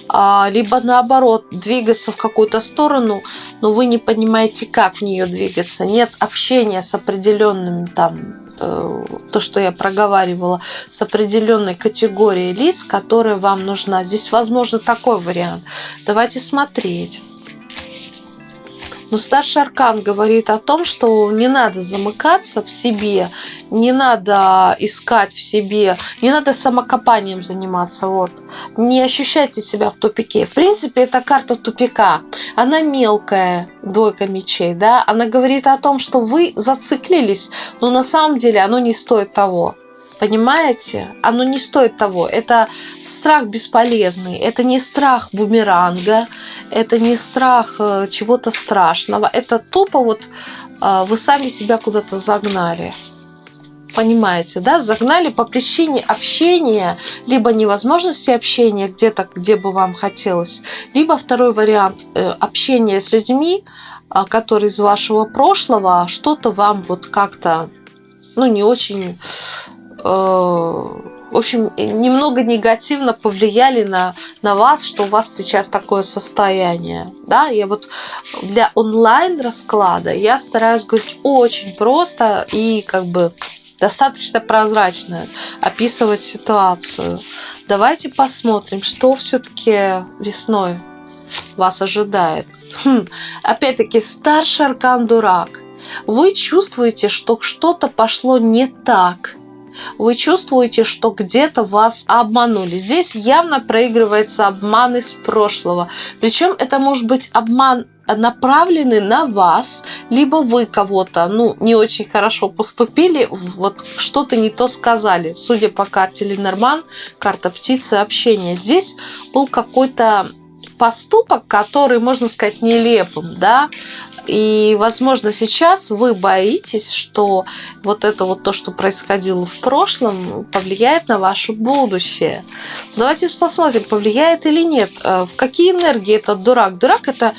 а, либо наоборот двигаться в какую-то сторону, но вы не понимаете, как в нее двигаться, нет общения с определенным там э, то, что я проговаривала, с определенной категорией лиц, которая вам нужна. Здесь возможно такой вариант. Давайте смотреть. Но старший аркан говорит о том, что не надо замыкаться в себе, не надо искать в себе, не надо самокопанием заниматься. Вот. Не ощущайте себя в тупике. В принципе, это карта тупика. Она мелкая, двойка мечей, да, она говорит о том, что вы зациклились, но на самом деле оно не стоит того. Понимаете? Оно не стоит того. Это страх бесполезный. Это не страх бумеранга. Это не страх э, чего-то страшного. Это тупо вот э, вы сами себя куда-то загнали. Понимаете, да? Загнали по причине общения, либо невозможности общения где-то, где бы вам хотелось, либо второй вариант э, общения с людьми, которые из вашего прошлого что-то вам вот как-то ну, не очень в общем, немного негативно повлияли на, на вас, что у вас сейчас такое состояние. Да, я вот для онлайн расклада я стараюсь говорить очень просто и как бы достаточно прозрачно описывать ситуацию. Давайте посмотрим, что все-таки весной вас ожидает. Хм, опять-таки, старший аркан дурак. Вы чувствуете, что что-то пошло не так – вы чувствуете, что где-то вас обманули. Здесь явно проигрывается обман из прошлого. Причем это может быть обман направленный на вас, либо вы кого-то, ну, не очень хорошо поступили, вот что-то не то сказали. Судя по карте Ленорман, карта птицы, общения. Здесь был какой-то поступок, который, можно сказать, нелепым, да, и, возможно, сейчас вы боитесь, что вот это вот то, что происходило в прошлом, повлияет на ваше будущее. Давайте посмотрим, повлияет или нет. Э, в какие энергии этот дурак? Дурак – это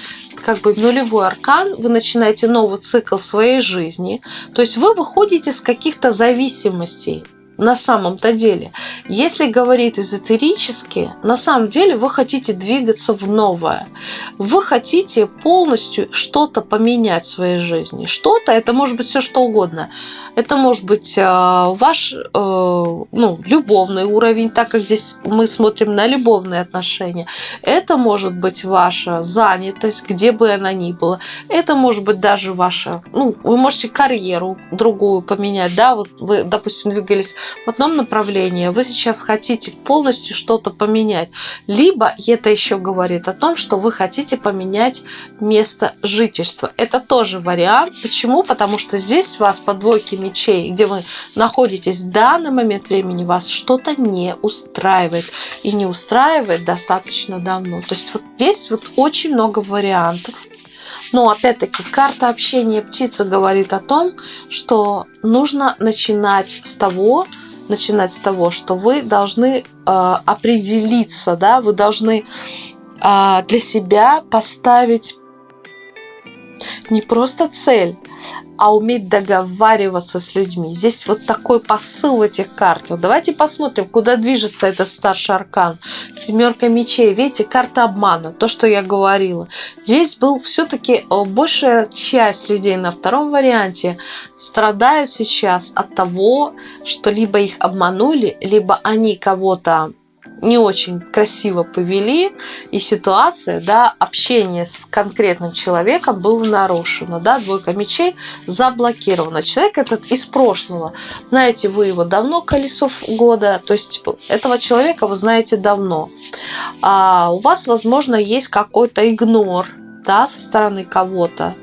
как бы нулевой аркан, вы начинаете новый цикл своей жизни. То есть вы выходите с каких-то зависимостей на самом-то деле. Если говорить эзотерически, на самом деле вы хотите двигаться в новое. Вы хотите полностью что-то поменять в своей жизни. Что-то, это может быть все что угодно. Это может быть э, ваш э, ну, любовный уровень, так как здесь мы смотрим на любовные отношения. Это может быть ваша занятость, где бы она ни была. Это может быть даже ваша, ну, вы можете карьеру другую поменять, да, вот вы, допустим, двигались в одном направлении, вы сейчас хотите полностью что-то поменять. Либо это еще говорит о том, что вы хотите поменять место жительства. Это тоже вариант. Почему? Потому что здесь вас по двойке мечей, где вы находитесь в данный момент времени, вас что-то не устраивает. И не устраивает достаточно давно. То есть вот здесь вот очень много вариантов. Но опять-таки карта общения птицы говорит о том, что нужно начинать с того, начинать с того, что вы должны э, определиться, да, вы должны э, для себя поставить не просто цель, а уметь договариваться с людьми. Здесь вот такой посыл в этих картах. Давайте посмотрим, куда движется этот старший аркан. Семерка мечей. Видите, карта обмана, то, что я говорила. Здесь был все-таки э, большая часть людей на втором варианте страдают сейчас от того, что либо их обманули, либо они кого-то не очень красиво повели, и ситуация, да, общение с конкретным человеком было нарушено, да, двойка мечей заблокирована. Человек этот из прошлого, знаете вы его давно, колесов года, то есть типа, этого человека вы знаете давно. А у вас, возможно, есть какой-то игнор, да, со стороны кого-то.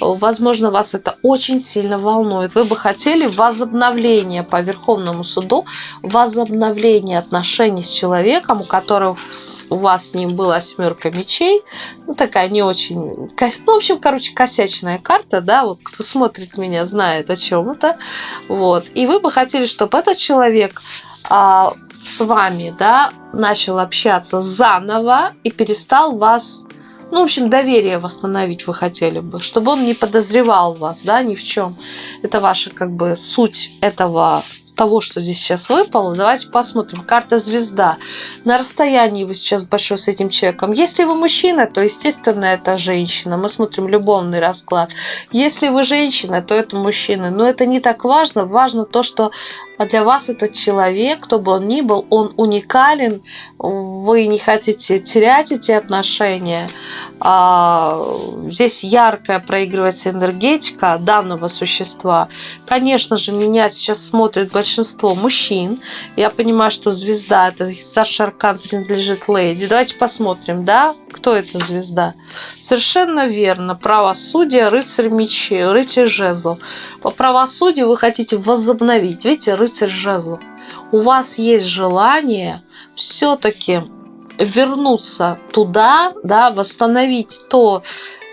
Возможно, вас это очень сильно волнует. Вы бы хотели возобновления по Верховному суду, возобновления отношений с человеком, у которого у вас с ним была семерка мечей. Ну, такая не очень... Ну, в общем, короче, косячная карта, да, вот кто смотрит меня, знает, о чем это. Вот. И вы бы хотели, чтобы этот человек а, с вами, да, начал общаться заново и перестал вас ну, в общем, доверие восстановить вы хотели бы, чтобы он не подозревал вас, да, ни в чем. Это ваша, как бы, суть этого того, что здесь сейчас выпало, давайте посмотрим. Карта звезда. На расстоянии вы сейчас большой с этим человеком. Если вы мужчина, то, естественно, это женщина. Мы смотрим любовный расклад. Если вы женщина, то это мужчина. Но это не так важно. Важно то, что для вас этот человек, кто бы он ни был, он уникален вы не хотите терять эти отношения. А, здесь яркая проигрывается энергетика данного существа. Конечно же, меня сейчас смотрит большинство мужчин. Я понимаю, что звезда, это аркан принадлежит леди. Давайте посмотрим, да, кто эта звезда. Совершенно верно. Правосудие, рыцарь мечей, рыцарь жезлов. По правосудию вы хотите возобновить. Видите, рыцарь жезлов. У вас есть желание все-таки вернуться туда, да, восстановить то,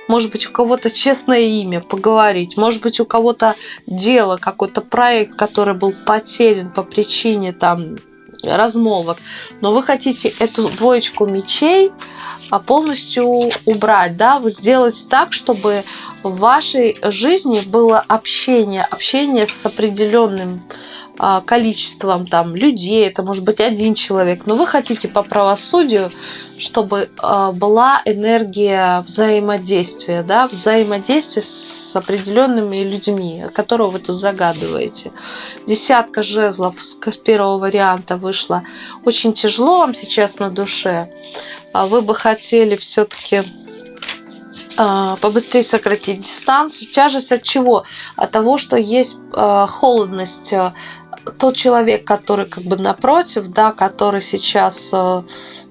может быть, у кого-то честное имя, поговорить, может быть, у кого-то дело, какой-то проект, который был потерян по причине там размолвок, но вы хотите эту двоечку мечей а, полностью убрать, да, вы сделать так, чтобы в вашей жизни было общение, общение с определенным а, количеством там людей, это может быть один человек, но вы хотите по правосудию, чтобы а, была энергия взаимодействия, да, взаимодействия с определенными людьми, которого вы тут загадываете. Десятка жезлов с первого варианта вышла. Очень тяжело вам сейчас на душе. А вы бы хотели все-таки побыстрее сократить дистанцию. Тяжесть от чего? От того, что есть холодность тот человек, который как бы напротив, да, который сейчас э,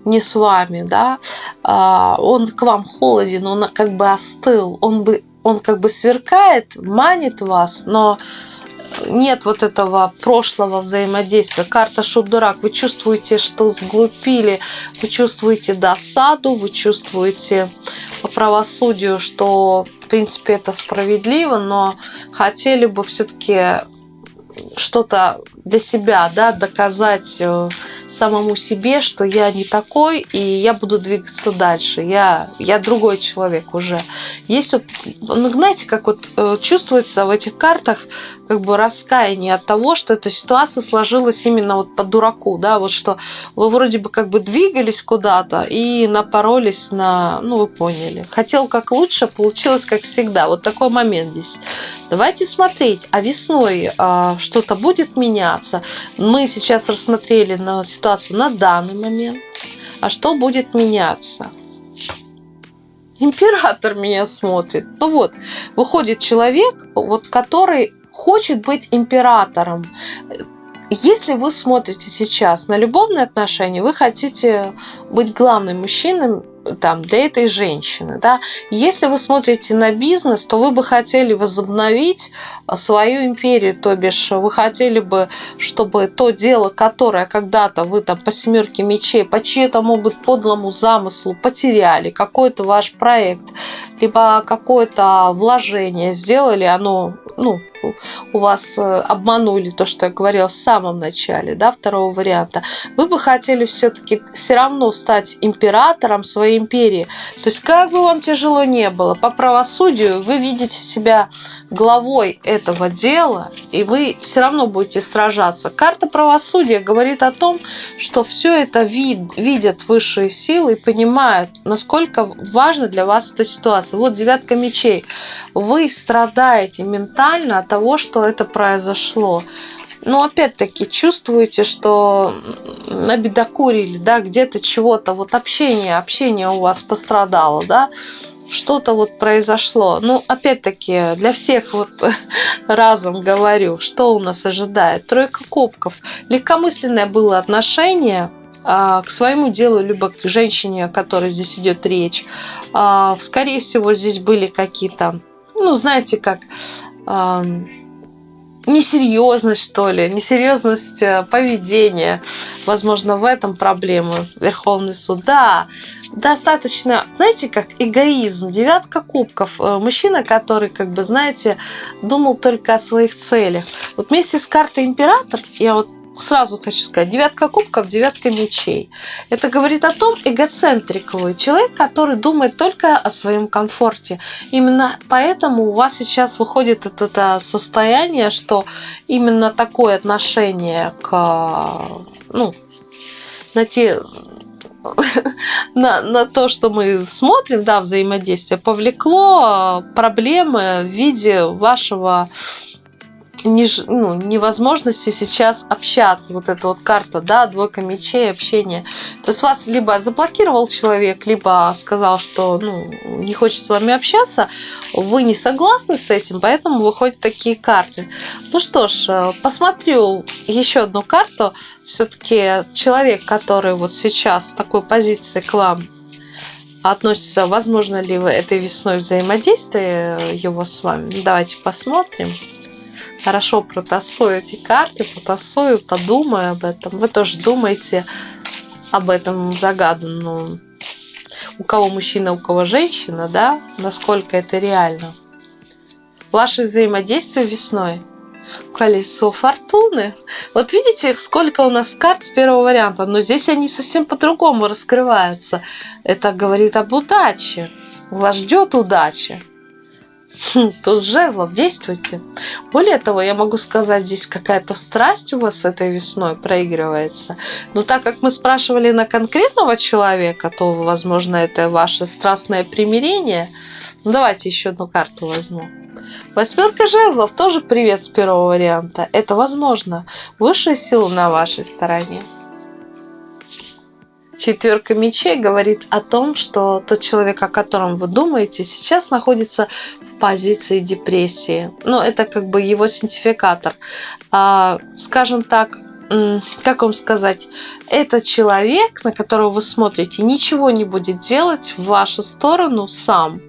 не с вами, да, э, он к вам холоден, он как бы остыл, он бы он как бы сверкает, манит вас, но нет вот этого прошлого взаимодействия. Карта шут-дурак. Вы чувствуете, что сглупили, вы чувствуете досаду, вы чувствуете по правосудию, что в принципе это справедливо, но хотели бы все-таки что-то для себя, да, доказать э, самому себе, что я не такой, и я буду двигаться дальше. Я, я другой человек уже. Есть вот, ну, знаете, как вот э, чувствуется в этих картах как бы раскаяние от того, что эта ситуация сложилась именно вот по дураку, да, вот что вы вроде бы как бы двигались куда-то и напоролись на, ну вы поняли, хотел как лучше, получилось как всегда. Вот такой момент здесь. Давайте смотреть, а весной а, что-то будет меняться. Мы сейчас рассмотрели на ситуацию на данный момент. А что будет меняться? Император меня смотрит. Ну вот, выходит человек, вот который хочет быть императором. Если вы смотрите сейчас на любовные отношения, вы хотите быть главным мужчиной там, для этой женщины. Да? Если вы смотрите на бизнес, то вы бы хотели возобновить свою империю, то бишь вы хотели бы, чтобы то дело, которое когда-то вы там по семерке мечей, по чьему могут подлому замыслу потеряли, какой-то ваш проект, либо какое-то вложение сделали, оно ну, у вас э, обманули то, что я говорила в самом начале, да, второго варианта, вы бы хотели все-таки все равно стать императором своей империи. То есть, как бы вам тяжело не было, по правосудию вы видите себя главой этого дела, и вы все равно будете сражаться. Карта правосудия говорит о том, что все это вид, видят высшие силы и понимают, насколько важна для вас эта ситуация. Вот девятка мечей. Вы страдаете ментально от того, что это произошло. Но опять-таки чувствуете, что набедокурили, да, где-то чего-то, вот общение, общение у вас пострадало, да, что-то вот произошло. Ну, опять-таки, для всех вот [LAUGHS] разом говорю, что у нас ожидает. Тройка кубков. Легкомысленное было отношение а, к своему делу, либо к женщине, о которой здесь идет речь. А, скорее всего, здесь были какие-то, ну, знаете, как несерьезность, что ли, несерьезность э, поведения. Возможно, в этом проблема Верховный суд. Да, достаточно, знаете, как эгоизм, девятка кубков. Э, мужчина, который, как бы, знаете, думал только о своих целях. Вот вместе с картой император, я вот сразу хочу сказать, девятка кубков, девятка мечей. Это говорит о том, эгоцентриковый человек, который думает только о своем комфорте. Именно поэтому у вас сейчас выходит это, это состояние, что именно такое отношение к, ну, на те [LAUGHS] на, на то, что мы смотрим, да, взаимодействие, повлекло проблемы в виде вашего не, ну, невозможности сейчас общаться. Вот эта вот карта, да, двойка мечей, общение. То есть вас либо заблокировал человек, либо сказал, что ну, не хочет с вами общаться, вы не согласны с этим, поэтому выходят такие карты. Ну что ж, э, посмотрю еще одну карту. Все-таки человек, который вот сейчас в такой позиции к вам относится, возможно ли этой весной взаимодействие его с вами. Давайте посмотрим хорошо протасую эти карты, потасую, подумаю об этом. Вы тоже думаете об этом загаданном. У кого мужчина, у кого женщина, да? Насколько это реально. Ваше взаимодействие весной. Колесо фортуны. Вот видите, сколько у нас карт с первого варианта, но здесь они совсем по-другому раскрываются. Это говорит об удаче. Вас ждет удача. Хм, туз жезлов, действуйте. Более того, я могу сказать, здесь какая-то страсть у вас этой весной проигрывается. Но так как мы спрашивали на конкретного человека, то, возможно, это ваше страстное примирение. Ну, давайте еще одну карту возьму. Восьмерка жезлов тоже привет с первого варианта. Это возможно. Высшая сила на вашей стороне. Четверка мечей говорит о том, что тот человек, о котором вы думаете, сейчас находится в позиции депрессии. Но это как бы его синтификатор. А, скажем так, как вам сказать, этот человек, на которого вы смотрите, ничего не будет делать в вашу сторону сам.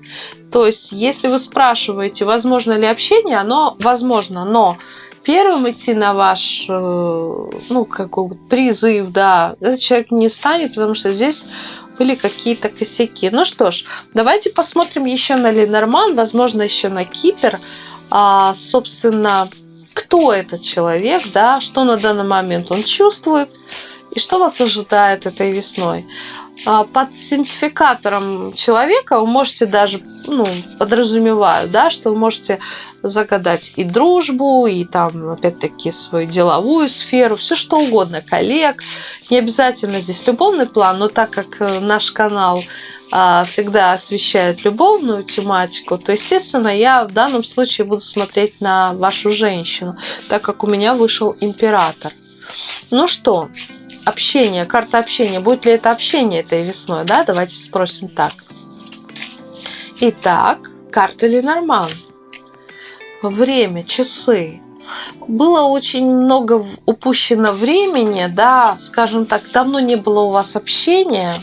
То есть, если вы спрашиваете, возможно ли общение, оно возможно, но первым идти на ваш э, ну, какой призыв, да, этот человек не станет, потому что здесь были какие-то косяки. Ну что ж, давайте посмотрим еще на Ленорман, возможно, еще на Кипер. А, собственно, кто этот человек, да, что на данный момент он чувствует и что вас ожидает этой весной. А, под синтификатором человека вы можете даже, ну, подразумеваю, да, что вы можете загадать и дружбу, и там, опять-таки, свою деловую сферу, все что угодно, коллег. Не обязательно здесь любовный план, но так как э, наш канал а, всегда освещает любовную тематику, то, естественно, я в данном случае буду смотреть на вашу женщину, так как у меня вышел император. Ну что, общение, карта общения. Будет ли это общение этой весной? Да, давайте спросим так. Итак, карта Ленорман. Время, часы. Было очень много упущено времени, да, скажем так, давно не было у вас общения.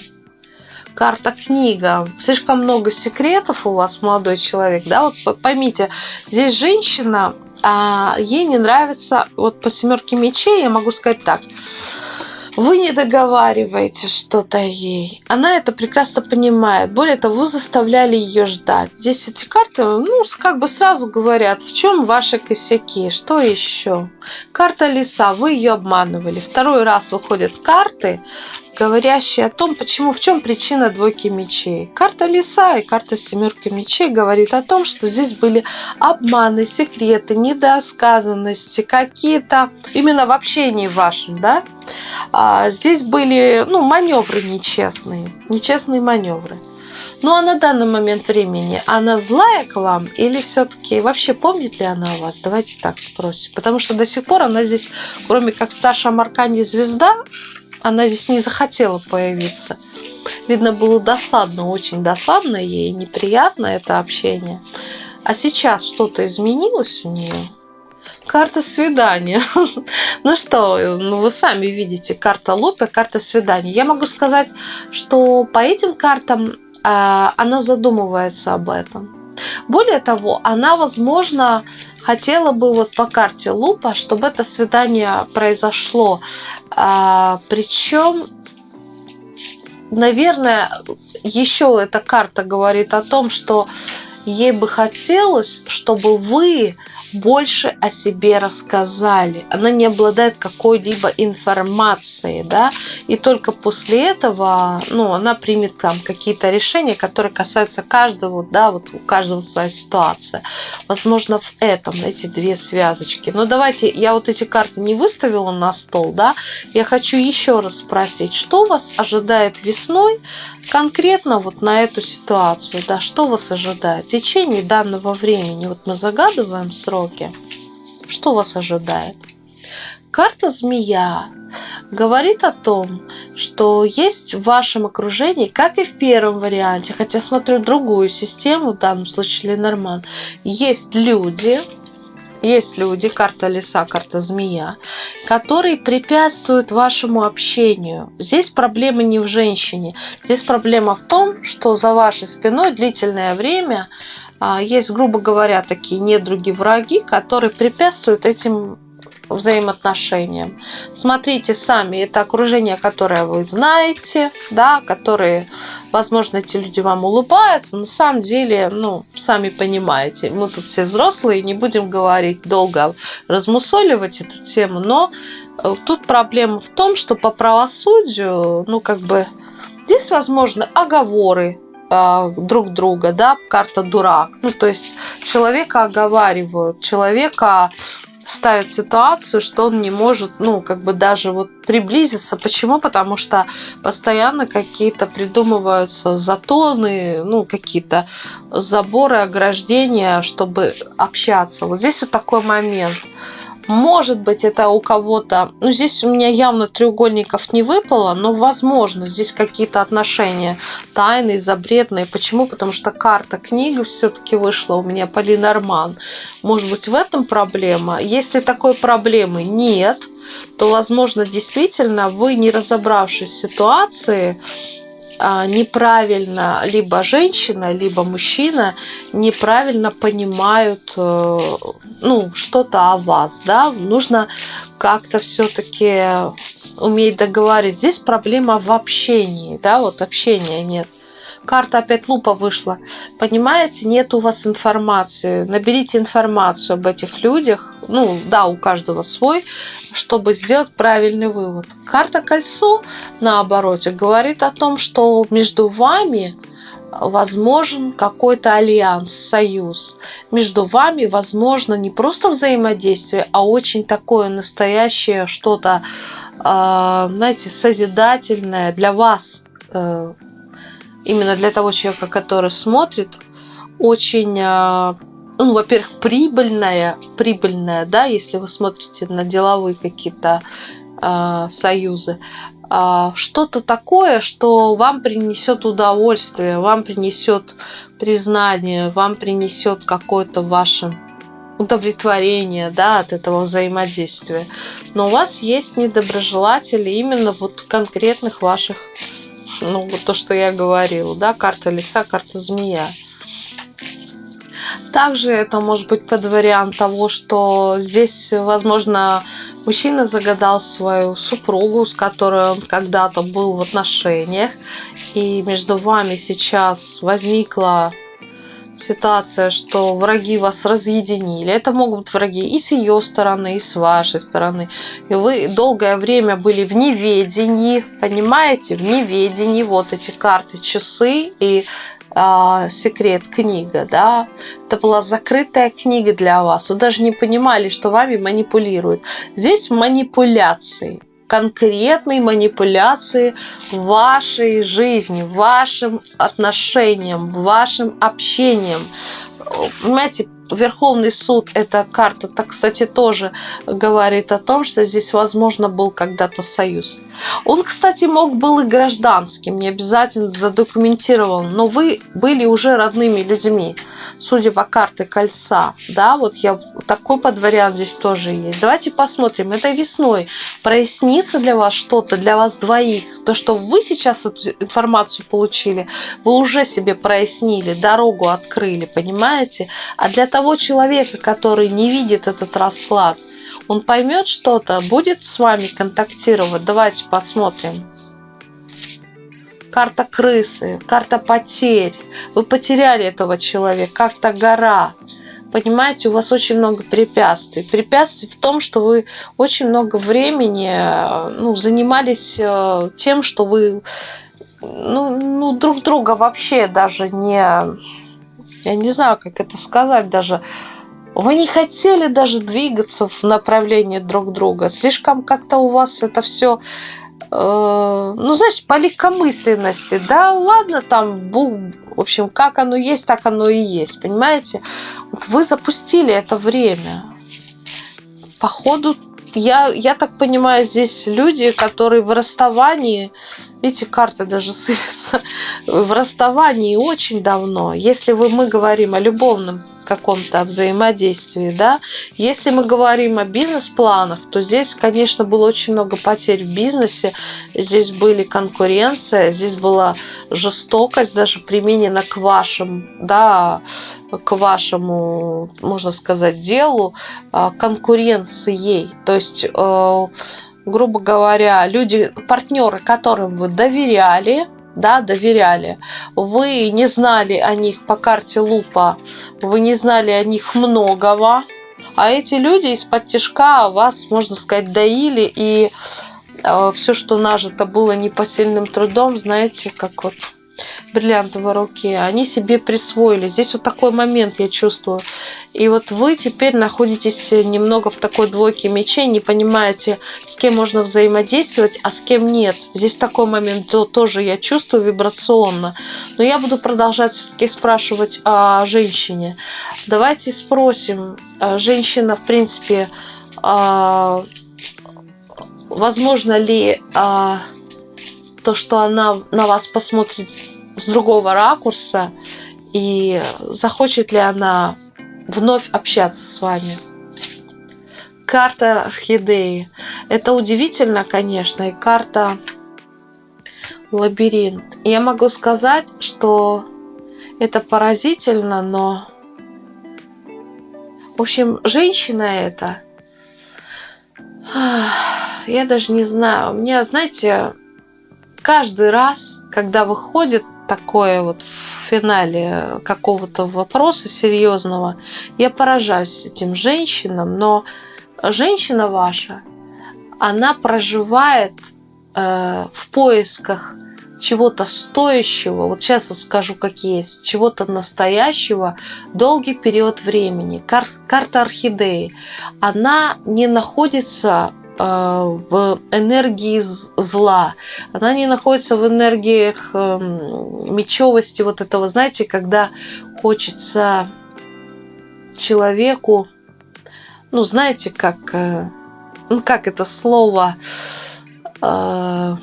Карта книга. Слишком много секретов у вас, молодой человек, да, вот поймите, здесь женщина, а ей не нравится, вот по семерке мечей я могу сказать так, вы не договариваете что-то ей. Она это прекрасно понимает. Более того, заставляли ее ждать. Здесь эти карты, ну, как бы сразу говорят, в чем ваши косяки, что еще. Карта лиса, вы ее обманывали. Второй раз выходят карты, говорящие о том, почему, в чем причина двойки мечей. Карта лиса и карта семерки мечей говорит о том, что здесь были обманы, секреты, недосказанности, какие-то именно в общении вашем, да. А здесь были, ну, маневры нечестные, нечестные маневры. Ну а на данный момент времени она злая к вам или все-таки вообще помнит ли она о вас? Давайте так спросим. Потому что до сих пор она здесь, кроме как старшая Маркани звезда, она здесь не захотела появиться. Видно, было досадно, очень досадно ей, неприятно это общение. А сейчас что-то изменилось у нее? Карта свидания. [LAUGHS] ну что, ну вы сами видите, карта лупа, карта свидания. Я могу сказать, что по этим картам э, она задумывается об этом. Более того, она, возможно, хотела бы вот по карте лупа, чтобы это свидание произошло. А, причем, наверное, еще эта карта говорит о том, что ей бы хотелось, чтобы вы больше о себе рассказали. Она не обладает какой-либо информацией, да, и только после этого, ну, она примет там какие-то решения, которые касаются каждого, да, вот у каждого своя ситуация. Возможно, в этом эти две связочки. Но давайте, я вот эти карты не выставила на стол, да, я хочу еще раз спросить, что вас ожидает весной конкретно вот на эту ситуацию, да, что вас ожидает в течение данного времени? Вот мы загадываем сроки. Что вас ожидает? Карта змея говорит о том, что есть в вашем окружении, как и в первом варианте, хотя смотрю другую систему, в данном случае Ленорман, есть люди, есть люди, карта лиса, карта змея, которые препятствуют вашему общению. Здесь проблема не в женщине. Здесь проблема в том, что за вашей спиной длительное время есть, грубо говоря, такие недруги, враги, которые препятствуют этим взаимоотношениям. Смотрите сами, это окружение, которое вы знаете, да, которые, возможно, эти люди вам улыбаются, на самом деле, ну, сами понимаете, мы тут все взрослые, не будем говорить долго, размусоливать эту тему, но э, тут проблема в том, что по правосудию, ну, как бы, здесь возможны оговоры, друг друга, да, карта дурак. Ну, то есть человека оговаривают, человека ставит ситуацию, что он не может, ну, как бы даже вот приблизиться. Почему? Потому что постоянно какие-то придумываются затоны, ну, какие-то заборы, ограждения, чтобы общаться. Вот здесь вот такой момент – может быть, это у кого-то... Ну, здесь у меня явно треугольников не выпало, но, возможно, здесь какие-то отношения тайные, запретные. Почему? Потому что карта книги все-таки вышла у меня по Ленорман. Может быть, в этом проблема? Если такой проблемы нет, то, возможно, действительно вы, не разобравшись в ситуации, неправильно либо женщина, либо мужчина неправильно понимают э, ну, что-то о вас, да, нужно как-то все-таки уметь договорить. Здесь проблема в общении, да, вот общения нет. Карта опять лупа вышла. Понимаете, нет у вас информации. Наберите информацию об этих людях. Ну, да, у каждого свой, чтобы сделать правильный вывод. Карта кольцо, наоборот, говорит о том, что между вами возможен какой-то альянс, союз. Между вами возможно не просто взаимодействие, а очень такое настоящее что-то, а, знаете, созидательное для вас э, именно для того человека, который смотрит, очень, а, ну, во-первых, прибыльная, прибыльная, да, если вы смотрите на деловые какие-то э, союзы, э, что-то такое, что вам принесет удовольствие, вам принесет признание, вам принесет какое-то ваше удовлетворение да, от этого взаимодействия. Но у вас есть недоброжелатели именно вот конкретных ваших ну, вот то, что я говорила, да, карта лиса, карта змея. Также это может быть под вариант того, что здесь, возможно, мужчина загадал свою супругу, с которой он когда-то был в отношениях, и между вами сейчас возникла ситуация, что враги вас разъединили. Это могут быть враги и с ее стороны, и с вашей стороны. И вы долгое время были в неведении, понимаете, в неведении. Вот эти карты, часы и э, секрет книга, да. Это была закрытая книга для вас. Вы даже не понимали, что вами манипулируют. Здесь манипуляции конкретной манипуляции вашей жизни, вашим отношениям, вашим общением. Понимаете, Верховный суд, эта карта, так, кстати, тоже говорит о том, что здесь, возможно, был когда-то союз. Он, кстати, мог был и гражданским, не обязательно задокументировал, но вы были уже родными людьми, судя по карте кольца. Да, вот я такой подвариант здесь тоже есть. Давайте посмотрим. Это весной прояснится для вас что-то, для вас двоих. То, что вы сейчас эту информацию получили, вы уже себе прояснили, дорогу открыли, понимаете? А для того человека, который не видит этот расклад, он поймет что-то, будет с вами контактировать. Давайте посмотрим. Карта крысы, карта потерь. Вы потеряли этого человека. Карта гора. Понимаете, у вас очень много препятствий. Препятствий в том, что вы очень много времени ну, занимались э, тем, что вы ну, ну, друг друга вообще даже не... Я не знаю, как это сказать даже вы не хотели даже двигаться в направлении друг друга. Слишком как-то у вас это все э, ну, знаешь, по легкомысленности. Да, ладно, там, бу, в общем, как оно есть, так оно и есть, понимаете? Вот вы запустили это время. походу я, я так понимаю, здесь люди, которые в расставании, эти карты даже [LAUGHS] сыпятся, в расставании очень давно. Если вы, мы говорим о любовном каком-то взаимодействии, да. Если мы говорим о бизнес-планах, то здесь, конечно, было очень много потерь в бизнесе, здесь были конкуренция, здесь была жестокость даже применена к вашим, да, к вашему, можно сказать, делу, а, конкуренцией. То есть э, грубо говоря, люди, партнеры, которым вы доверяли, да, доверяли. Вы не знали о них по карте лупа, вы не знали о них многого, а эти люди из-под тяжка вас, можно сказать, доили, и э, все, что нажито было непосильным трудом, знаете, как вот бриллиантовой руке, они себе присвоили. Здесь вот такой момент я чувствую. И вот вы теперь находитесь немного в такой двойке мечей, не понимаете, с кем можно взаимодействовать, а с кем нет. Здесь такой момент то, тоже я чувствую вибрационно. Но я буду продолжать все-таки спрашивать о женщине. Давайте спросим, а женщина, в принципе, а, возможно ли а, то, что она на вас посмотрит с другого ракурса и захочет ли она вновь общаться с вами. Карта орхидеи. Это удивительно, конечно, и карта лабиринт. Я могу сказать, что это поразительно, но... В общем, женщина это... Я даже не знаю. У меня, знаете, каждый раз, когда выходит такое вот в финале какого-то вопроса серьезного, я поражаюсь этим женщинам, но женщина ваша, она проживает э, в поисках чего-то стоящего, вот сейчас вот скажу, как есть, чего-то настоящего, долгий период времени. Кар карта орхидеи, она не находится в энергии зла. Она не находится в энергиях эм, мечевости вот этого, знаете, когда хочется человеку, ну, знаете, как, э, ну, как это слово, э,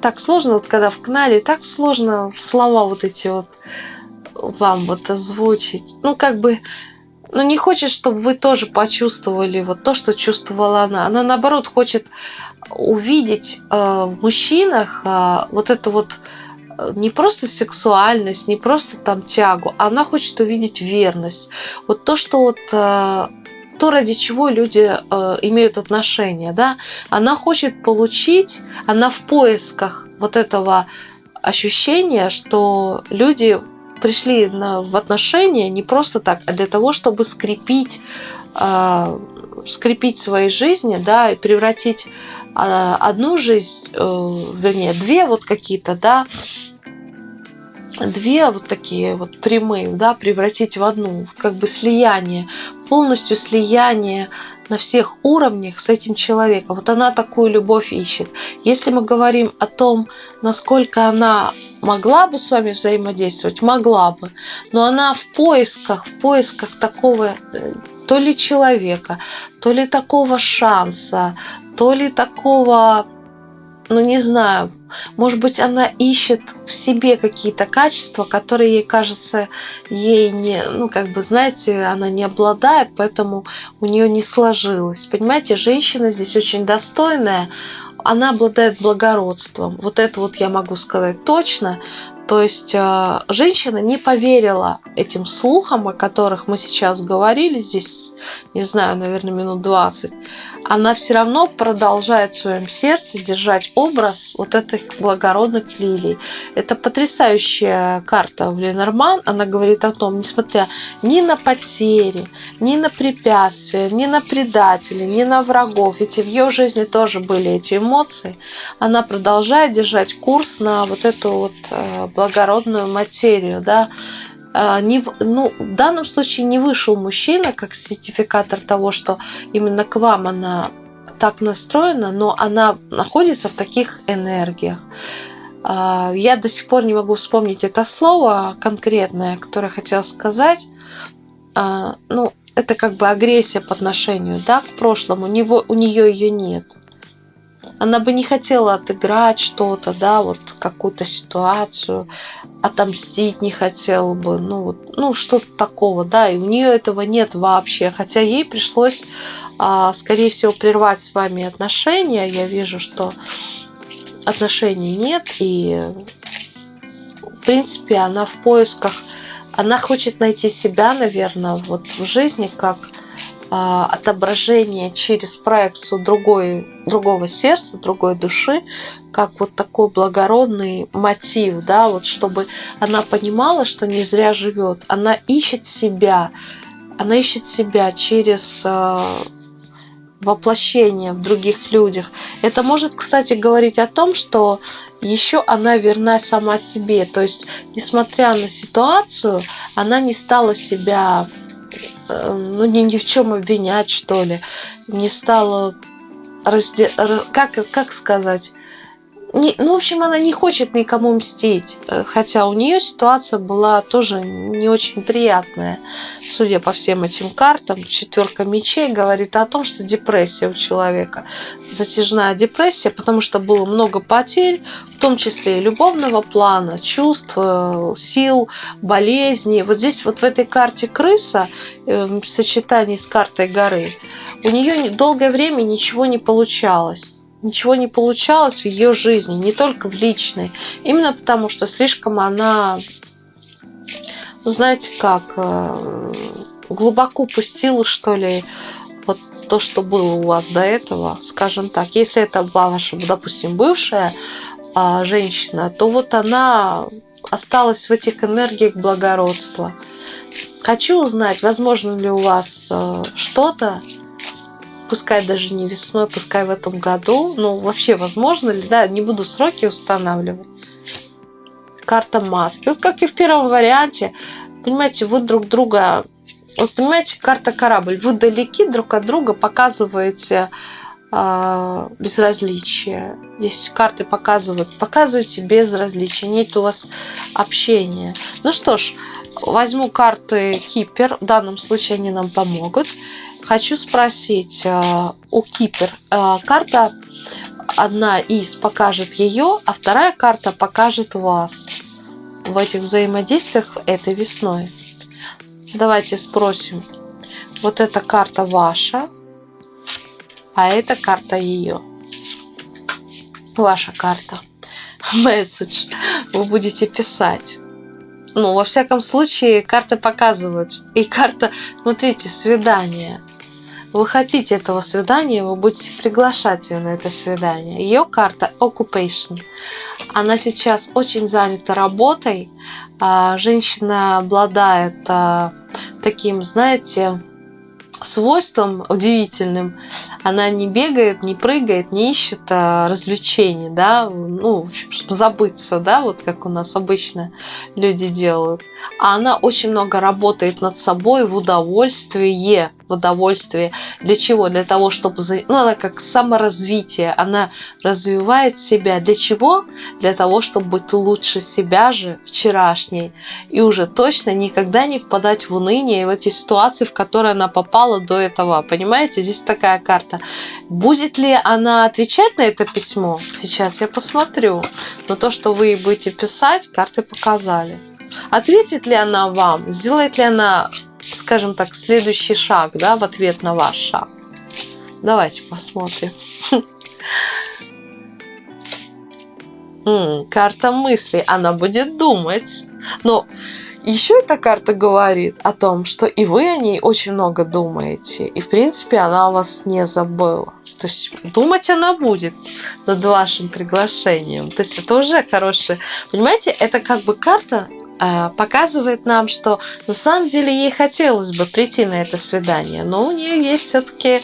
так сложно, вот когда в кнале, так сложно слова вот эти вот вам вот озвучить. Ну, как бы но ну, не хочет, чтобы вы тоже почувствовали вот то, что чувствовала она. Она, наоборот, хочет увидеть э, в мужчинах э, вот это вот э, не просто сексуальность, не просто там тягу, она хочет увидеть верность. Вот то, что вот э, то, ради чего люди э, имеют отношения, да, она хочет получить, она в поисках вот этого ощущения, что люди пришли на, в отношения не просто так, а для того, чтобы скрепить, э, скрепить свои жизни, да, и превратить э, одну жизнь, э, вернее, две вот какие-то, да, две вот такие вот прямые, да, превратить в одну, как бы слияние, полностью слияние на всех уровнях с этим человеком. Вот она такую любовь ищет. Если мы говорим о том, насколько она могла бы с вами взаимодействовать, могла бы, но она в поисках, в поисках такого э, то ли человека, то ли такого шанса, то ли такого, ну не знаю, может быть, она ищет в себе какие-то качества, которые ей кажется, ей не, ну, как бы, знаете, она не обладает, поэтому у нее не сложилось. Понимаете, женщина здесь очень достойная, она обладает благородством. Вот это вот я могу сказать точно. То есть э, женщина не поверила этим слухам, о которых мы сейчас говорили, здесь, не знаю, наверное, минут 20, она все равно продолжает в своем сердце держать образ вот этих благородных лилий. Это потрясающая карта в Ленорман. Она говорит о том, несмотря ни на потери, ни на препятствия, ни на предателей, ни на врагов, ведь в ее жизни тоже были эти эмоции, она продолжает держать курс на вот эту вот э, благородную материю, да, не, ну, в данном случае не вышел мужчина как сертификатор того, что именно к вам она так настроена, но она находится в таких энергиях. А, я до сих пор не могу вспомнить это слово конкретное, которое хотела сказать. А, ну, это как бы агрессия по отношению да, к прошлому, у, него, у нее ее нет. Она бы не хотела отыграть что-то, да, вот какую-то ситуацию, отомстить не хотела бы, ну, вот, ну что-то такого, да, и у нее этого нет вообще, хотя ей пришлось, а, скорее всего, прервать с вами отношения. Я вижу, что отношений нет, и в принципе она в поисках, она хочет найти себя, наверное, вот в жизни как отображение через проекцию другой, другого сердца, другой души, как вот такой благородный мотив, да, вот чтобы она понимала, что не зря живет. Она ищет себя, она ищет себя через а, воплощение в других людях. Это может, кстати, говорить о том, что еще она верна сама себе. То есть, несмотря на ситуацию, она не стала себя ну, ни, ни в чем обвинять, что ли. Не стала разде... как, как сказать не, ну, в общем, она не хочет никому мстить, э, хотя у нее ситуация была тоже не очень приятная. Судя по всем этим картам, четверка мечей говорит о том, что депрессия у человека, затяжная депрессия, потому что было много потерь, в том числе и любовного плана, чувств, э, сил, болезней. Вот здесь вот в этой карте крыса эм, в сочетании с картой горы у нее долгое время ничего не получалось ничего не получалось в ее жизни, не только в личной. Именно потому, что слишком она, ну знаете как, э, глубоко пустила, что ли, вот то, что было у вас до этого, скажем так. Если это ваша, допустим, бывшая а, женщина, то вот она осталась в этих энергиях благородства. Хочу узнать, возможно ли у вас э, что-то пускай даже не весной, пускай в этом году, ну вообще возможно ли, да, не буду сроки устанавливать. Карта маски. Вот как и в первом варианте, понимаете, вы друг друга, вот понимаете, карта корабль, вы далеки друг от друга, показываете э, безразличие. Здесь карты показывают, показываете безразличие, нет у вас общения. Ну что ж, возьму карты Кипер, в данном случае они нам помогут. Хочу спросить э, у Кипер. Э, карта одна из покажет ее, а вторая карта покажет вас в этих взаимодействиях этой весной. Давайте спросим. Вот эта карта ваша, а эта карта ее. Ваша карта. [LAUGHS] Месседж. Вы будете писать. Ну, во всяком случае, карты показывают. И карта, смотрите, свидание вы хотите этого свидания, вы будете приглашать ее на это свидание. Ее карта Occupation. Она сейчас очень занята работой. А, женщина обладает а, таким, знаете, свойством удивительным. Она не бегает, не прыгает, не ищет а, развлечений, да, ну, чтобы забыться, да, вот как у нас обычно люди делают. А она очень много работает над собой в удовольствие в удовольствие. Для чего? Для того, чтобы... Ну, она как саморазвитие. Она развивает себя. Для чего? Для того, чтобы быть лучше себя же вчерашней. И уже точно никогда не впадать в уныние и в эти ситуации, в которые она попала до этого. Понимаете? Здесь такая карта. Будет ли она отвечать на это письмо? Сейчас я посмотрю. Но то, что вы будете писать, карты показали. Ответит ли она вам? Сделает ли она скажем так, следующий шаг, да, в ответ на ваш шаг. Давайте посмотрим. Карта мыслей, она будет думать. Но еще эта карта говорит о том, что и вы о ней очень много думаете. И, в принципе, она вас не забыла. То есть думать она будет над вашим приглашением. То есть это уже хорошее. Понимаете, это как бы карта показывает нам, что на самом деле ей хотелось бы прийти на это свидание, но у нее есть все-таки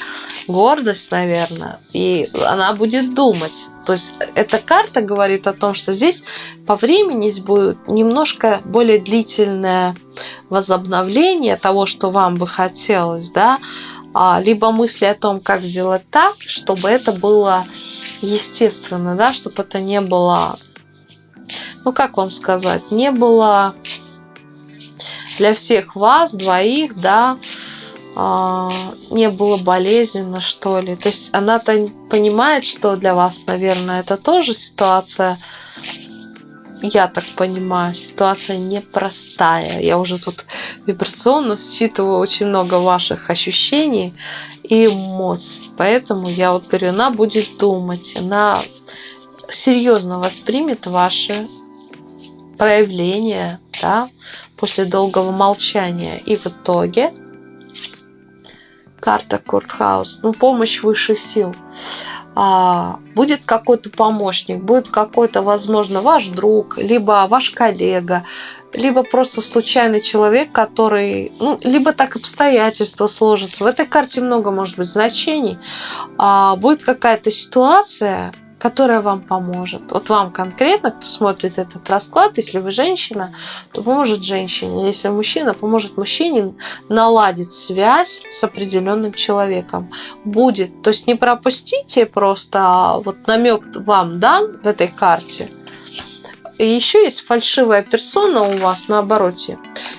гордость, наверное, и она будет думать. То есть эта карта говорит о том, что здесь по времени будет немножко более длительное возобновление того, что вам бы хотелось, да, а, либо мысли о том, как сделать так, чтобы это было естественно, да, чтобы это не было ну как вам сказать, не было для всех вас двоих, да, а, не было болезненно, что ли. То есть она-то понимает, что для вас, наверное, это тоже ситуация, я так понимаю, ситуация непростая. Я уже тут вибрационно считываю очень много ваших ощущений и эмоций. Поэтому я вот говорю, она будет думать, она серьезно воспримет ваши проявления, да, после долгого молчания. И в итоге карта Куртхаус, ну, помощь высших сил. А, будет какой-то помощник, будет какой-то, возможно, ваш друг, либо ваш коллега, либо просто случайный человек, который, ну, либо так обстоятельства сложатся. В этой карте много может быть значений. А, будет какая-то ситуация, которая вам поможет. Вот вам конкретно, кто смотрит этот расклад, если вы женщина, то поможет женщине. Если мужчина, поможет мужчине наладить связь с определенным человеком. Будет. То есть не пропустите просто, а вот намек вам дан в этой карте. И еще есть фальшивая персона у вас на обороте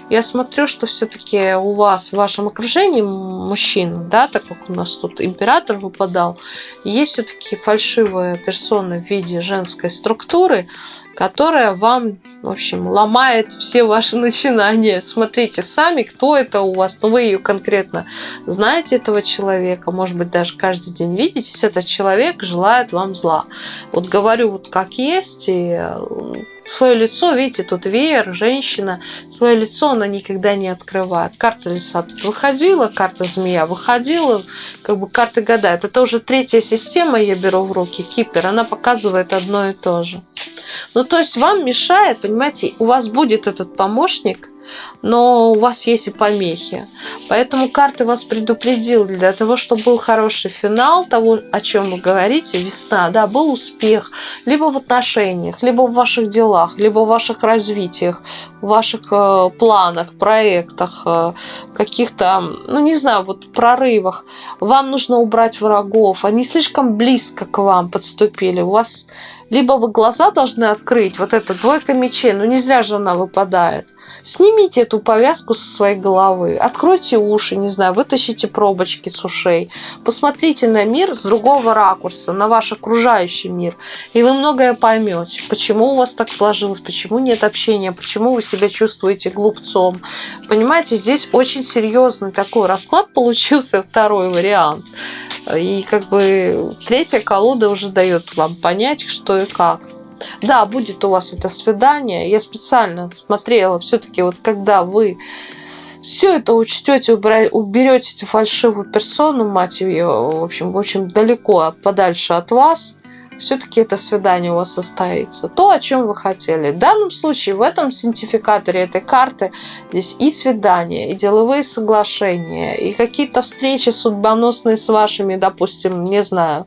я смотрю, что все-таки у вас в вашем окружении мужчин, да, так как у нас тут император выпадал, есть все-таки фальшивая персона в виде женской структуры, которая вам, в общем, ломает все ваши [LAUGHS] начинания. Смотрите сами, кто это у вас. Ну, вы ее конкретно знаете, этого человека. Может быть, даже каждый день видитесь. Этот человек желает вам зла. Вот говорю вот как есть. И свое лицо, видите, тут веер, женщина, свое лицо она никогда не открывает. Карта лиса тут выходила, карта змея выходила, как бы карты гадают. Это уже третья система, я беру в руки, кипер, она показывает одно и то же. Ну, то есть вам мешает, понимаете, у вас будет этот помощник, но у вас есть и помехи. Поэтому карты вас предупредил для того, чтобы был хороший финал того, о чем вы говорите, весна, да, был успех, либо в отношениях, либо в ваших делах, либо в ваших развитиях, в ваших э, планах, проектах, э, каких-то, ну не знаю, вот прорывах. Вам нужно убрать врагов, они слишком близко к вам подступили. У вас либо вы глаза должны открыть, вот эта двойка мечей, ну не зря же она выпадает. Снимите эту повязку со своей головы, откройте уши, не знаю, вытащите пробочки с ушей, посмотрите на мир с другого ракурса, на ваш окружающий мир, и вы многое поймете, почему у вас так сложилось, почему нет общения, почему вы себя чувствуете глупцом. Понимаете, здесь очень серьезный такой расклад получился, второй вариант. И как бы третья колода уже дает вам понять, что и как. Да, будет у вас это свидание. Я специально смотрела, все-таки вот когда вы все это учтете, уберете эту фальшивую персону, мать ее, в общем, общем, далеко, подальше от вас, все-таки это свидание у вас состоится. То, о чем вы хотели. В данном случае, в этом синтификаторе этой карты здесь и свидания, и деловые соглашения, и какие-то встречи судьбоносные с вашими, допустим, не знаю,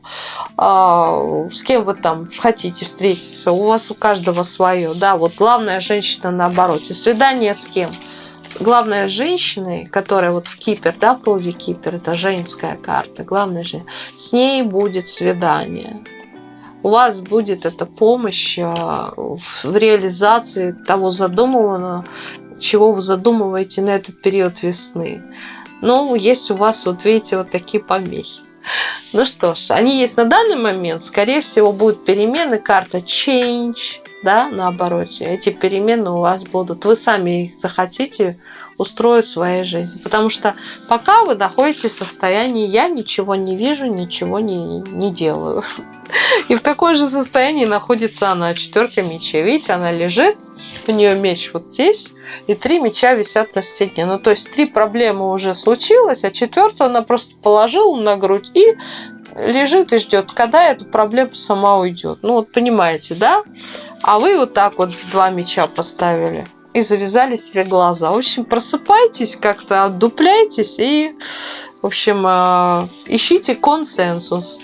э, с кем вы там хотите встретиться. У вас у каждого свое. Да, вот главная женщина наоборот. И свидание с кем? главная женщина, которая вот в Кипер, да, в Кипер, это женская карта, главная же, с ней будет свидание у вас будет эта помощь а, в реализации того задуманного, чего вы задумываете на этот период весны. Но есть у вас, вот видите, вот такие помехи. Ну что ж, они есть на данный момент. Скорее всего, будут перемены. Карта Change, да, наоборот. Эти перемены у вас будут. Вы сами их захотите устроить в своей жизни. Потому что пока вы находитесь в состоянии «я ничего не вижу, ничего не, не делаю». [LAUGHS] И в такое же состоянии находится она, четверка мечей. Видите, она лежит, у нее меч вот здесь, и три меча висят на стене. Ну, то есть три проблемы уже случилось, а четвертую она просто положила на грудь и лежит и ждет, когда эта проблема сама уйдет. Ну, вот понимаете, да? А вы вот так вот два меча поставили и завязали себе глаза. В общем, просыпайтесь как-то, отдупляйтесь и, в общем, э, ищите консенсус.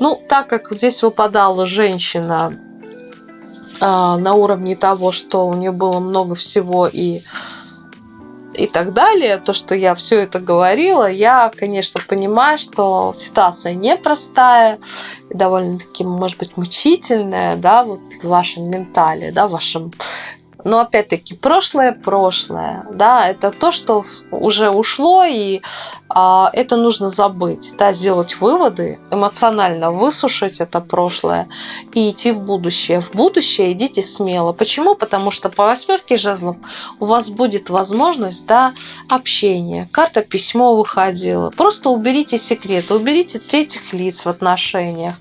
Ну, так как здесь выпадала женщина э, на уровне того, что у нее было много всего и и так далее, то, что я все это говорила, я, конечно, понимаю, что ситуация непростая, довольно-таки, может быть, мучительная, да, вот в вашем ментале, да, в вашем но опять-таки прошлое прошлое, да, это то, что уже ушло и это нужно забыть, да, сделать выводы, эмоционально высушить это прошлое и идти в будущее. В будущее идите смело. Почему? Потому что по восьмерке жезлов у вас будет возможность да, общения. Карта письмо выходила. Просто уберите секреты, уберите третьих лиц в отношениях,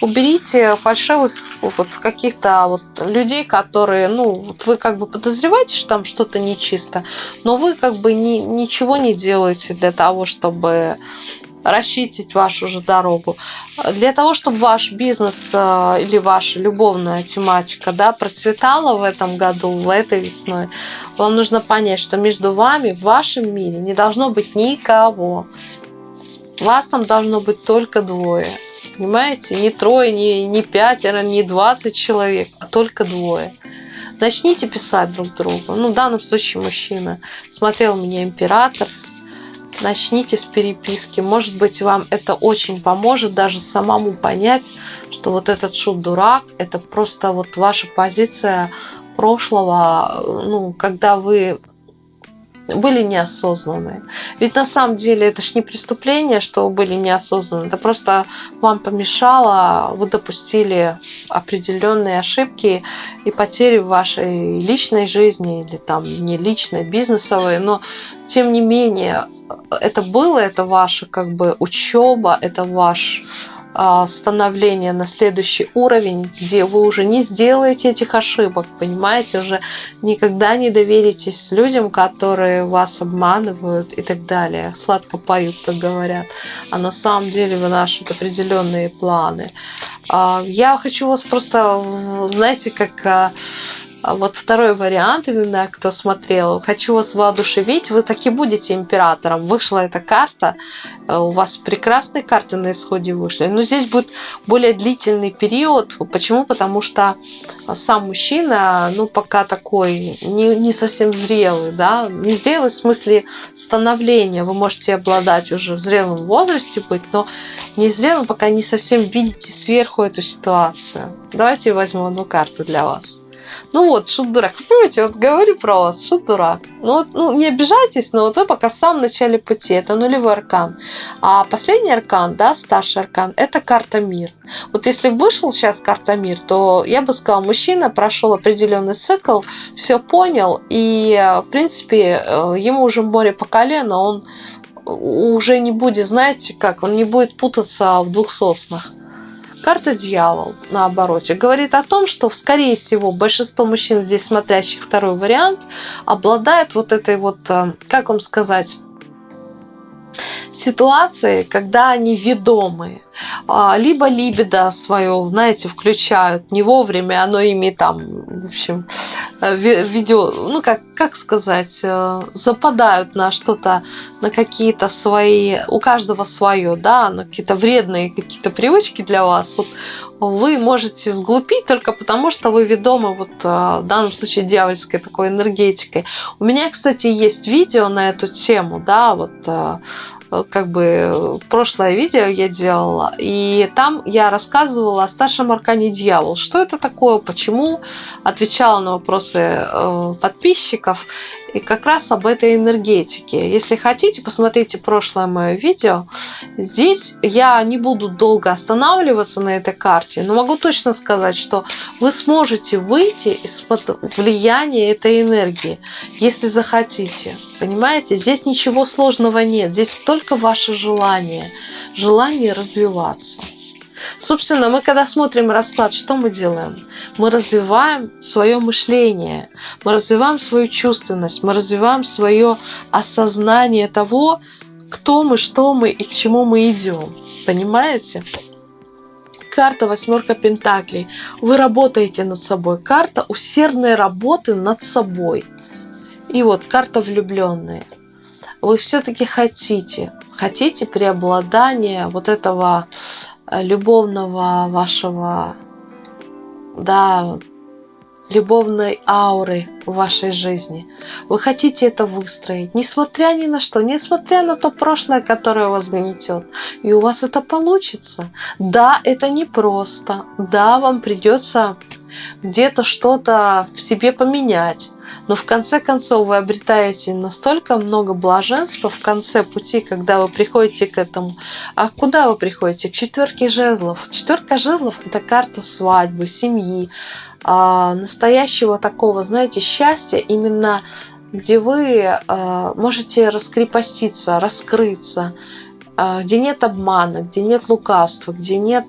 уберите фальшивых вот каких-то вот людей, которые, ну, вы как бы подозреваете, что там что-то нечисто, но вы как бы ни, ничего не делаете для того, чтобы расчистить вашу же дорогу. Для того, чтобы ваш бизнес э, или ваша любовная тематика да, процветала в этом году, в этой весной, вам нужно понять, что между вами в вашем мире не должно быть никого. Вас там должно быть только двое. Понимаете? Не трое, не, не пятеро, не двадцать человек, а только двое. Начните писать друг другу. Ну, в данном случае мужчина. Смотрел меня император, начните с переписки. Может быть, вам это очень поможет даже самому понять, что вот этот шут дурак, это просто вот ваша позиция прошлого, ну, когда вы были неосознанные. Ведь на самом деле это ж не преступление, что вы были неосознанны. Это просто вам помешало, вы допустили определенные ошибки и потери в вашей личной жизни или там не личной, бизнесовой. Но тем не менее это было, это ваша как бы учеба, это ваш а, становление на следующий уровень, где вы уже не сделаете этих ошибок, понимаете, уже никогда не доверитесь людям, которые вас обманывают и так далее. Сладко поют, как говорят. А на самом деле вынашивают определенные планы. А, я хочу вас просто, знаете, как а, вот второй вариант, именно кто смотрел, хочу вас воодушевить, вы таки будете императором. Вышла эта карта, э, у вас прекрасные карты на исходе вышли, но здесь будет более длительный период. Почему? Потому что сам мужчина, ну, пока такой не, не совсем зрелый, да, не зрелый в смысле становления. Вы можете обладать уже в зрелом возрасте быть, но не зрелым, пока не совсем видите сверху эту ситуацию. Давайте возьму одну карту для вас. Ну вот, шут дурак. Понимаете, вот говорю про вас, шут дурак. Ну, вот, ну не обижайтесь, но вот вы пока в самом начале пути. Это нулевой аркан. А последний аркан, да, старший аркан, это карта мир. Вот если вышел сейчас карта мир, то я бы сказала, мужчина прошел определенный цикл, все понял, и, в принципе, э, ему уже море по колено, он уже не будет, знаете как, он не будет путаться в двух соснах. Карта дьявол на обороте говорит о том, что, скорее всего, большинство мужчин, здесь смотрящих второй вариант, обладает вот этой вот, э, как вам сказать, ситуации, когда они ведомые. А, либо либидо свое, знаете, включают не вовремя, оно ими там, в общем, э, видео, ну как, как сказать, э, западают на что-то, на какие-то свои, у каждого свое, да, на какие-то вредные какие-то привычки для вас. Вот вы можете сглупить только потому, что вы ведомы вот э, в данном случае дьявольской такой энергетикой. У меня, кстати, есть видео на эту тему, да, вот как бы прошлое видео я делала, и там я рассказывала о старшем аркане дьявол. Что это такое, почему, отвечала на вопросы э, подписчиков и как раз об этой энергетике. Если хотите, посмотрите прошлое мое видео. Здесь я не буду долго останавливаться на этой карте, но могу точно сказать, что вы сможете выйти из-под влияния этой энергии, если захотите. Понимаете, здесь ничего сложного нет, здесь только ваше желание, желание развиваться. Собственно, мы когда смотрим расклад, что мы делаем? Мы развиваем свое мышление, мы развиваем свою чувственность, мы развиваем свое осознание того, кто мы, что мы и к чему мы идем. Понимаете? Карта восьмерка пентаклей. Вы работаете над собой. Карта усердной работы над собой. И вот карта влюбленные. Вы все-таки хотите, хотите преобладания вот этого любовного вашего, да, любовной ауры в вашей жизни. Вы хотите это выстроить, несмотря ни на что, несмотря на то прошлое, которое вас гнетет. И у вас это получится. Да, это непросто. Да, вам придется где-то что-то в себе поменять. Но в конце концов вы обретаете настолько много блаженства в конце пути, когда вы приходите к этому. А куда вы приходите? К четверке жезлов. Четверка жезлов – это карта свадьбы, семьи, а, настоящего такого, знаете, счастья именно где вы а, можете раскрепоститься, раскрыться, а, где нет обмана, где нет лукавства, где нет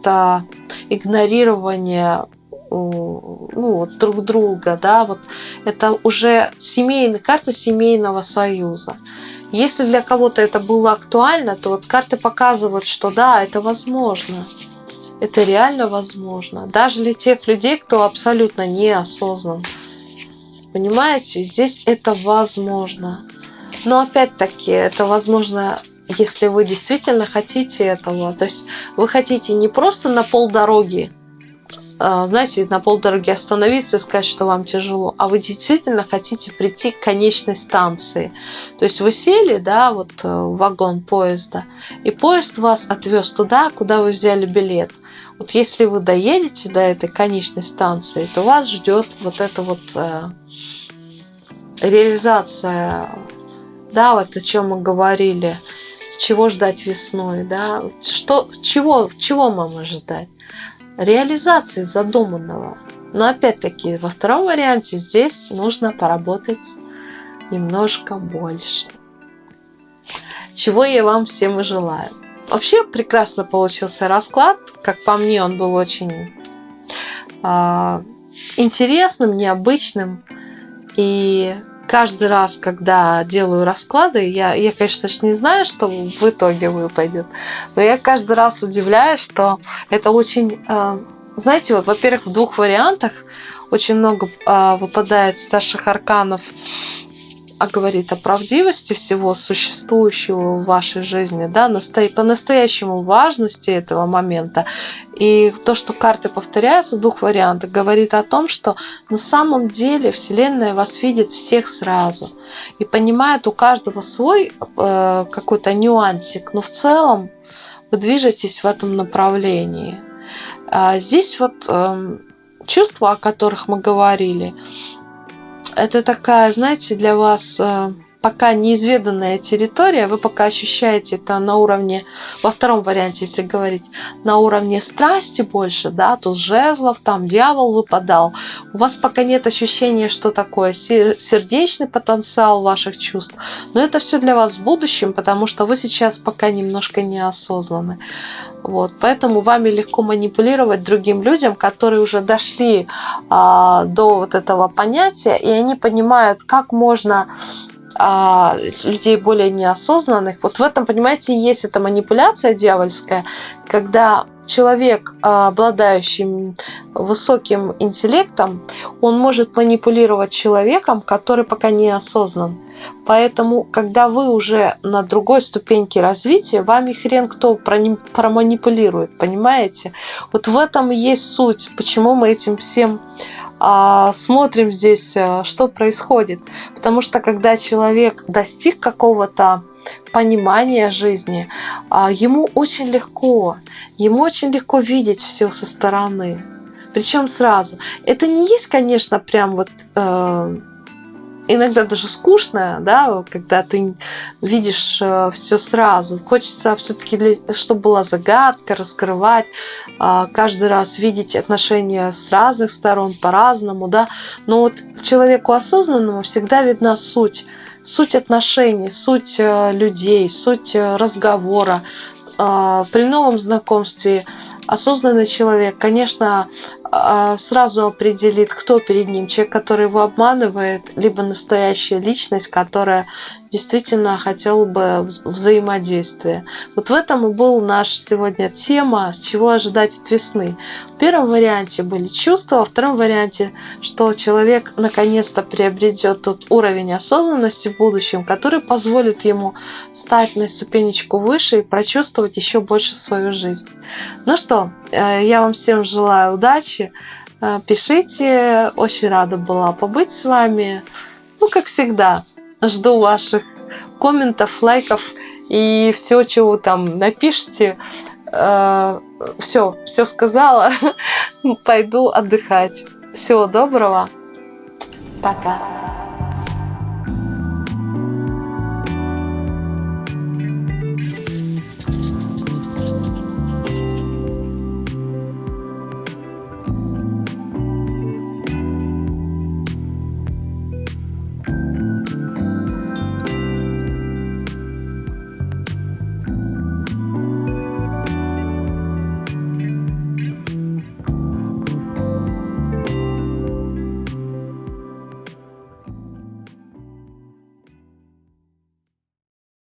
игнорирования ну, вот, друг друга, да, вот это уже семейная карта семейного союза. Если для кого-то это было актуально, то вот карты показывают, что да, это возможно. Это реально возможно. Даже для тех людей, кто абсолютно неосознан. Понимаете, здесь это возможно. Но опять-таки, это возможно, если вы действительно хотите этого. То есть вы хотите не просто на полдороги знаете, на полдороги остановиться и сказать, что вам тяжело, а вы действительно хотите прийти к конечной станции. То есть вы сели, да, вот э, в вагон поезда, и поезд вас отвез туда, куда вы взяли билет. Вот если вы доедете до этой конечной станции, то вас ждет вот эта вот э, реализация, да, вот о чем мы говорили, чего ждать весной, да, что, чего, чего нам ожидать реализации задуманного. Но опять-таки во втором варианте здесь нужно поработать немножко больше. Чего я вам всем и желаю. Вообще прекрасно получился расклад. Как по мне, он был очень э, интересным, необычным. И каждый раз, когда делаю расклады, я, я, конечно не знаю, что в итоге выпадет, но я каждый раз удивляюсь, что это очень, э, знаете, вот, во-первых, в двух вариантах очень много э, выпадает старших арканов а говорит о правдивости всего существующего в вашей жизни, да, по-настоящему важности этого момента. И то, что карты повторяются в двух вариантах, говорит о том, что на самом деле Вселенная вас видит всех сразу и понимает у каждого свой э, какой-то нюансик, но в целом вы движетесь в этом направлении. А здесь вот э, чувства, о которых мы говорили, это такая, знаете, для вас э, пока неизведанная территория, вы пока ощущаете это на уровне, во втором варианте, если говорить, на уровне страсти больше, да, тут жезлов, там дьявол выпадал. У вас пока нет ощущения, что такое сердечный потенциал ваших чувств, но это все для вас в будущем, потому что вы сейчас пока немножко неосознаны. Вот, поэтому вами легко манипулировать другим людям, которые уже дошли а, до вот этого понятия, и они понимают, как можно а, людей более неосознанных. Вот в этом, понимаете, есть эта манипуляция дьявольская, когда человек, а, обладающий высоким интеллектом, он может манипулировать человеком, который пока не осознан. Поэтому, когда вы уже на другой ступеньке развития, вами хрен кто проманипулирует, понимаете? Вот в этом есть суть, почему мы этим всем смотрим здесь, э, что происходит. Потому что когда человек достиг какого-то понимания жизни, а, ему очень легко, ему очень легко видеть все со стороны. Причем сразу. Это не есть, конечно, прям вот э, иногда даже скучно, да, когда ты видишь э, все сразу. Хочется все-таки, чтобы была загадка, раскрывать, э, каждый раз видеть отношения с разных сторон по-разному, да. Но вот человеку осознанному всегда видна суть суть отношений, суть э, людей, суть разговора. При новом знакомстве осознанный человек, конечно, а, сразу определит, кто перед ним. Человек, который его обманывает, либо настоящая личность, которая действительно хотел бы взаимодействия. Вот в этом и был наш сегодня тема, чего ожидать от весны. В первом варианте были чувства, во втором варианте, что человек наконец-то приобретет тот уровень осознанности в будущем, который позволит ему стать на ступенечку выше и прочувствовать еще больше свою жизнь. Ну что, э, я вам всем желаю удачи. Э, пишите, очень рада была побыть с вами. Ну, как всегда, Жду ваших комментов, лайков и все, чего там напишите. Все, э, все сказала. [LAUGHS] Пойду отдыхать. Всего доброго. Пока.